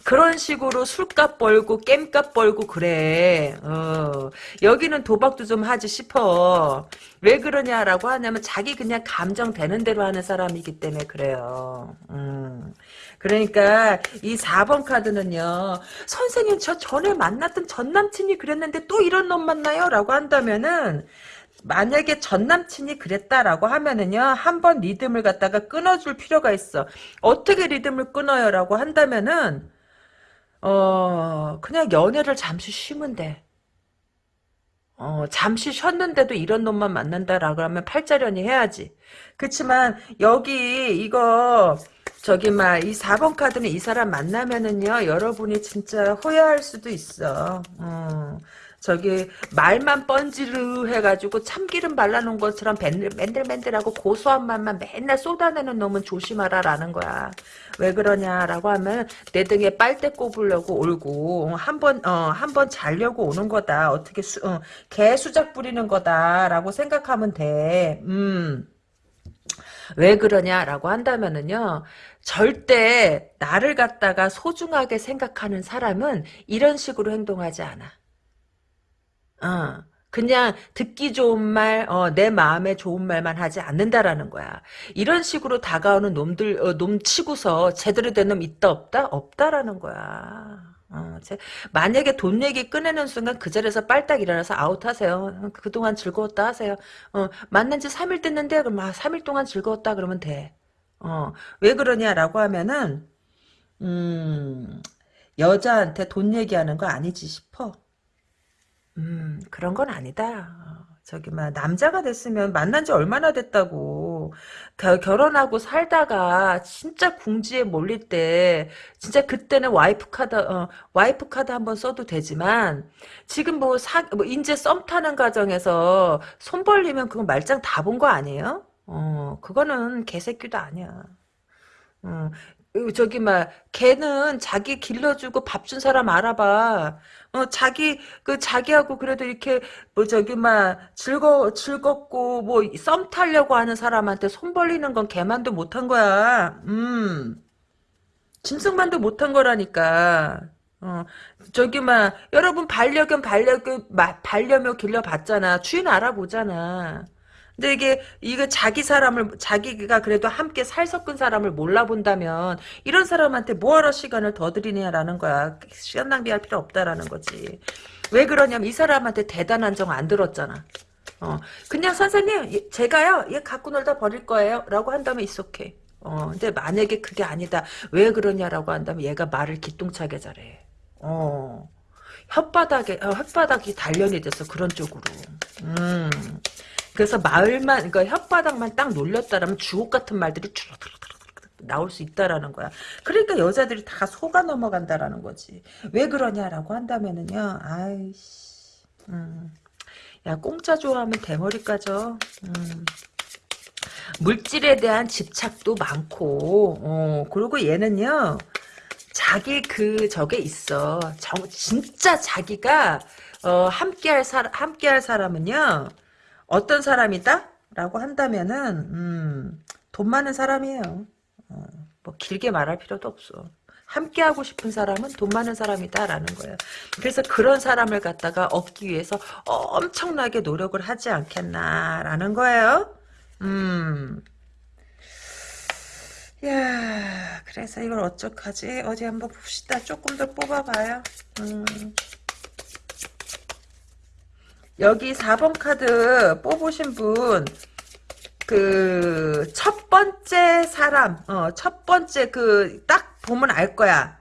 그런 식으로 술값 벌고, 겜값 벌고, 그래. 어. 여기는 도박도 좀 하지 싶어. 왜 그러냐라고 하냐면 자기 그냥 감정 되는 대로 하는 사람이기 때문에 그래요. 음. 그러니까 이 4번 카드는요. 선생님 저 전에 만났던 전 남친이 그랬는데 또 이런 놈 만나요? 라고 한다면은 만약에 전 남친이 그랬다라고 하면은요 한 번 리듬을 갖다가 끊어줄 필요가 있어 어떻게 리듬을 끊어요라고 한다면은 어 그냥 연애를 잠시 쉬면 돼 어, 잠시 쉬었는데도 이런 놈만 만난다라고 하면 팔자련이 해야지. 그렇지만 여기 이거 저기 막 이 4번 카드는 이 사람 만나면은요 여러분이 진짜 후회할 수도 있어. 어. 저기 말만 뻔지르 해가지고 참기름 발라놓은 것처럼 맨들맨들하고 고소한 맛만 맨날 쏟아내는 놈은 조심하라라는 거야. 왜 그러냐라고 하면 내 등에 빨대 꼽으려고 올고 한번 어, 한 번 자려고 오는 거다. 어떻게 수, 어, 개 수작 부리는 거다라고 생각하면 돼. 음. 왜 그러냐라고 한다면은요 절대 나를 갖다가 소중하게 생각하는 사람은 이런 식으로 행동하지 않아. 어. 그냥 듣기 좋은 말, 어, 내 마음에 좋은 말만 하지 않는다라는 거야. 이런 식으로 다가오는 놈들, 어, 놈 치고서 제대로 된 놈 있다 없다? 없다라는 거야. 어, 제, 만약에 돈 얘기 꺼내는 순간 그 자리에서 빨딱 일어나서 아웃하세요. 그동안 즐거웠다 하세요. 어, 만난 지 3일 됐는데, 그럼 아, 3일 동안 즐거웠다 그러면 돼. 어, 왜 그러냐라고 하면은, 음, 여자한테 돈 얘기하는 거 아니지 싶어. 음, 그런 건 아니다. 어, 저기, 막, 남자가 됐으면 만난 지 얼마나 됐다고. 겨, 결혼하고 살다가 진짜 궁지에 몰릴 때, 진짜 그때는 와이프 카드, 어, 와이프 카드 한번 써도 되지만, 지금 뭐, 사, 뭐, 이제 썸 타는 과정에서 손 벌리면 그건 말짱 다 본 거 아니에요? 어, 그거는 개새끼도 아니야. 어, 저기 막 걔는 자기 길러주고 밥 준 사람 알아봐. 어 자기 그 자기하고 그래도 이렇게 뭐 저기 막 즐거 즐겁고 뭐 썸 타려고 하는 사람한테 손 벌리는 건 걔만도 못한 거야. 음. 짐승만도 못한 거라니까. 어, 저기, 막, 여러분, 반려견, 반려견, 반려묘 길러봤잖아. 주인 알아보잖아. 근데 이게 이거 자기 사람을 자기가 그래도 함께 살 섞은 사람을 몰라본다면 이런 사람한테 뭐하러 시간을 더 들이냐라는 거야. 시간 낭비할 필요 없다라는 거지. 왜 그러냐면 이 사람한테 대단한 정 안 들었잖아. 어 그냥 선생님 제가요 얘 갖고 놀다 버릴 거예요 라고 한다면 있어케 어 근데 만약에 그게 아니다 왜 그러냐라고 한다면 얘가 말을 기똥차게 잘해 어 혓바닥에 어, 혓바닥이 단련이 돼서 그런 쪽으로 음 그래서 마을만 그러니까 혓바닥만 딱 놀렸다라면 주옥 같은 말들이 주르르르 나올 수 있다라는 거야. 그러니까 여자들이 다 속아 넘어간다라는 거지. 왜 그러냐라고 한다면은요. 아이씨. 음. 야 공짜 좋아하면 대머리 까져. 음. 물질에 대한 집착도 많고 어, 그리고 얘는요. 자기 그 저게 있어. 정, 진짜 자기가 어, 함께할 사람 함께할 사람은요. 어떤 사람이다? 라고 한다면은 음, 돈 많은 사람이에요. 어, 뭐 길게 말할 필요도 없어. 함께 하고 싶은 사람은 돈 많은 사람이다라는 거예요. 그래서 그런 사람을 갖다가 얻기 위해서 엄청나게 노력을 하지 않겠나라는 거예요. 음. 야, 그래서 이걸 어쩌하지? 어디 한번 봅시다. 조금 더 뽑아봐요. 음. 여기 4번 카드 뽑으신 분, 그, 첫 번째 사람, 어, 첫 번째 그, 딱 보면 알 거야.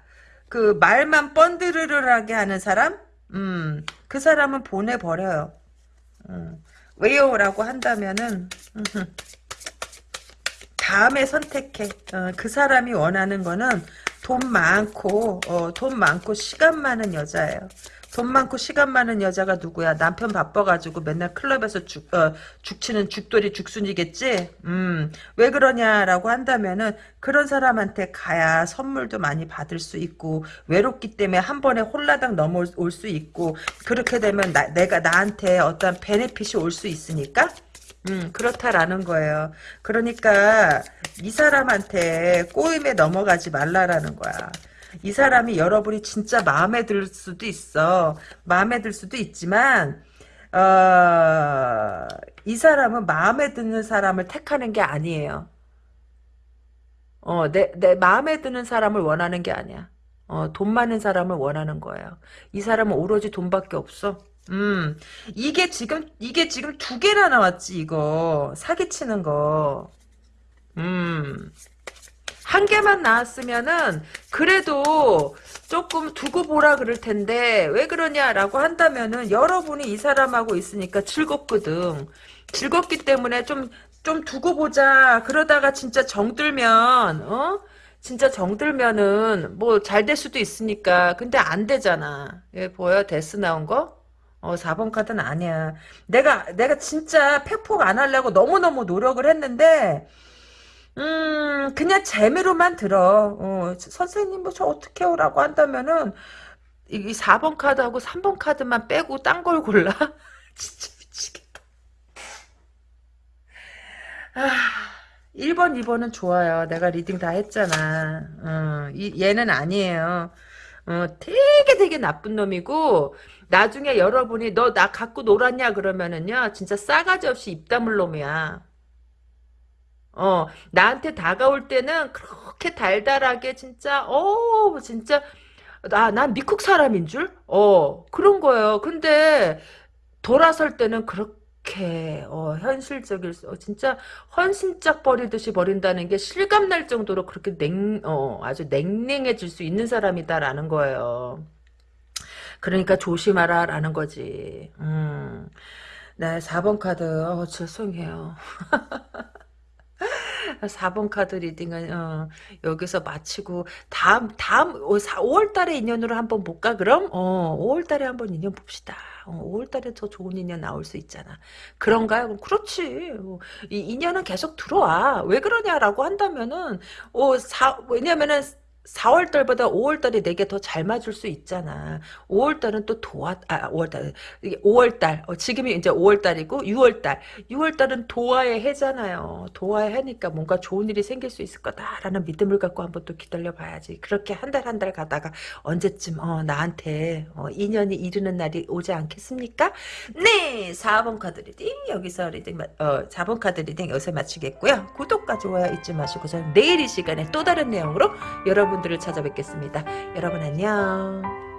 그, 말만 뻔드르르하게 하는 사람? 음, 그 사람은 보내버려요. 음, 왜요? 라고 한다면은, 다음에 선택해. 어, 그 사람이 원하는 거는 돈 많고, 어, 돈 많고, 시간 많은 여자예요. 돈 많고 시간 많은 여자가 누구야? 남편 바빠가지고 맨날 클럽에서 죽, 어, 죽치는 죽돌이 죽순이겠지? 음, 왜 그러냐라고 한다면은 그런 사람한테 가야 선물도 많이 받을 수 있고 외롭기 때문에 한 번에 홀라당 넘어올 수 있고 그렇게 되면 나, 내가 나한테 어떤 베네핏이 올 수 있으니까 음, 그렇다라는 거예요. 그러니까 이 사람한테 꼬임에 넘어가지 말라라는 거야. 이 사람이 여러분이 진짜 마음에 들 수도 있어. 마음에 들 수도 있지만 어, 이 사람은 마음에 드는 사람을 택하는 게 아니에요. 어, 내, 내 마음에 드는 사람을 원하는 게 아니야. 어, 돈 많은 사람을 원하는 거예요. 이 사람은 오로지 돈밖에 없어. 음, 이게 지금, 이게 지금 두 개나 나왔지, 이거. 사기치는 거. 음. 한 개만 나왔으면은, 그래도 조금 두고 보라 그럴 텐데, 왜 그러냐라고 한다면은, 여러분이 이 사람하고 있으니까 즐겁거든. 즐겁기 때문에 좀, 좀 두고 보자. 그러다가 진짜 정들면, 어? 진짜 정들면은, 뭐, 잘 될 수도 있으니까. 근데 안 되잖아. 예, 보여? 데스 나온 거? 어, 4번 카드는 아니야. 내가, 내가 진짜 팩폭 안 하려고 너무너무 노력을 했는데, 음, 그냥 재미로만 들어. 어, 선생님, 뭐, 저 어떻게 오라고 한다면은, 이 4번 카드하고 3번 카드만 빼고 딴 걸 골라? <laughs> 진짜 미치겠다. 아, 1번, 2번은 좋아요. 내가 reading 다 했잖아. 어, 이, 얘는 아니에요. 어, 되게 되게 나쁜 놈이고, 나중에 여러분이 너 나 갖고 놀았냐 그러면은요, 진짜 싸가지 없이 입 다물 놈이야. 어, 나한테 다가올 때는 그렇게 달달하게 진짜, 어, 진짜, 나, 난 미국 사람인 줄? 어, 그런 거예요. 근데 돌아설 때는 그렇게, 어, 현실적일 수, 어, 진짜 헌신짝 버리듯이 버린다는 게 실감 날 정도로 그렇게 냉, 어, 아주 냉랭해질 수 있는 사람이다라는 거예요. 그러니까 조심하라 라는 거지. 음. 네, 4번 카드, 어, 죄송해요. <laughs> 4번 카드 reading은 어, 여기서 마치고 다음 다음 5월 달에 인연으로 한번 볼까 그럼? 어, 5월 달에 한번 인연 봅시다. 어, 5월 달에 더 좋은 인연 나올 수 있잖아. 그런가요? 그럼 그렇지. 어, 이 인연은 계속 들어와. 왜 그러냐라고 한다면은 어, 사, 왜냐면은 4월 달보다 5월 달이 내게 더 잘 맞을 수 있잖아. 5월 달은 또 도화, 아, 5월 달, 이게 5월 달, 어, 지금이 이제 5월 달이고, 6월 달. 6월 달은 도화의 해잖아요. 도화의 해니까 뭔가 좋은 일이 생길 수 있을 거다라는 믿음을 갖고 한번 또 기다려 봐야지. 그렇게 한 달 한달 가다가 언제쯤, 어, 나한테, 어, 인연이 이르는 날이 오지 않겠습니까? 네! 4번 카드 reading, 여기서 reading, 어, 4번 카드 reading 여기서 마치겠고요. 구독과 좋아요 잊지 마시고, 저는 내일 이 시간에 또 다른 내용으로 여러분 여러분들을 찾아뵙겠습니다. 여러분 안녕.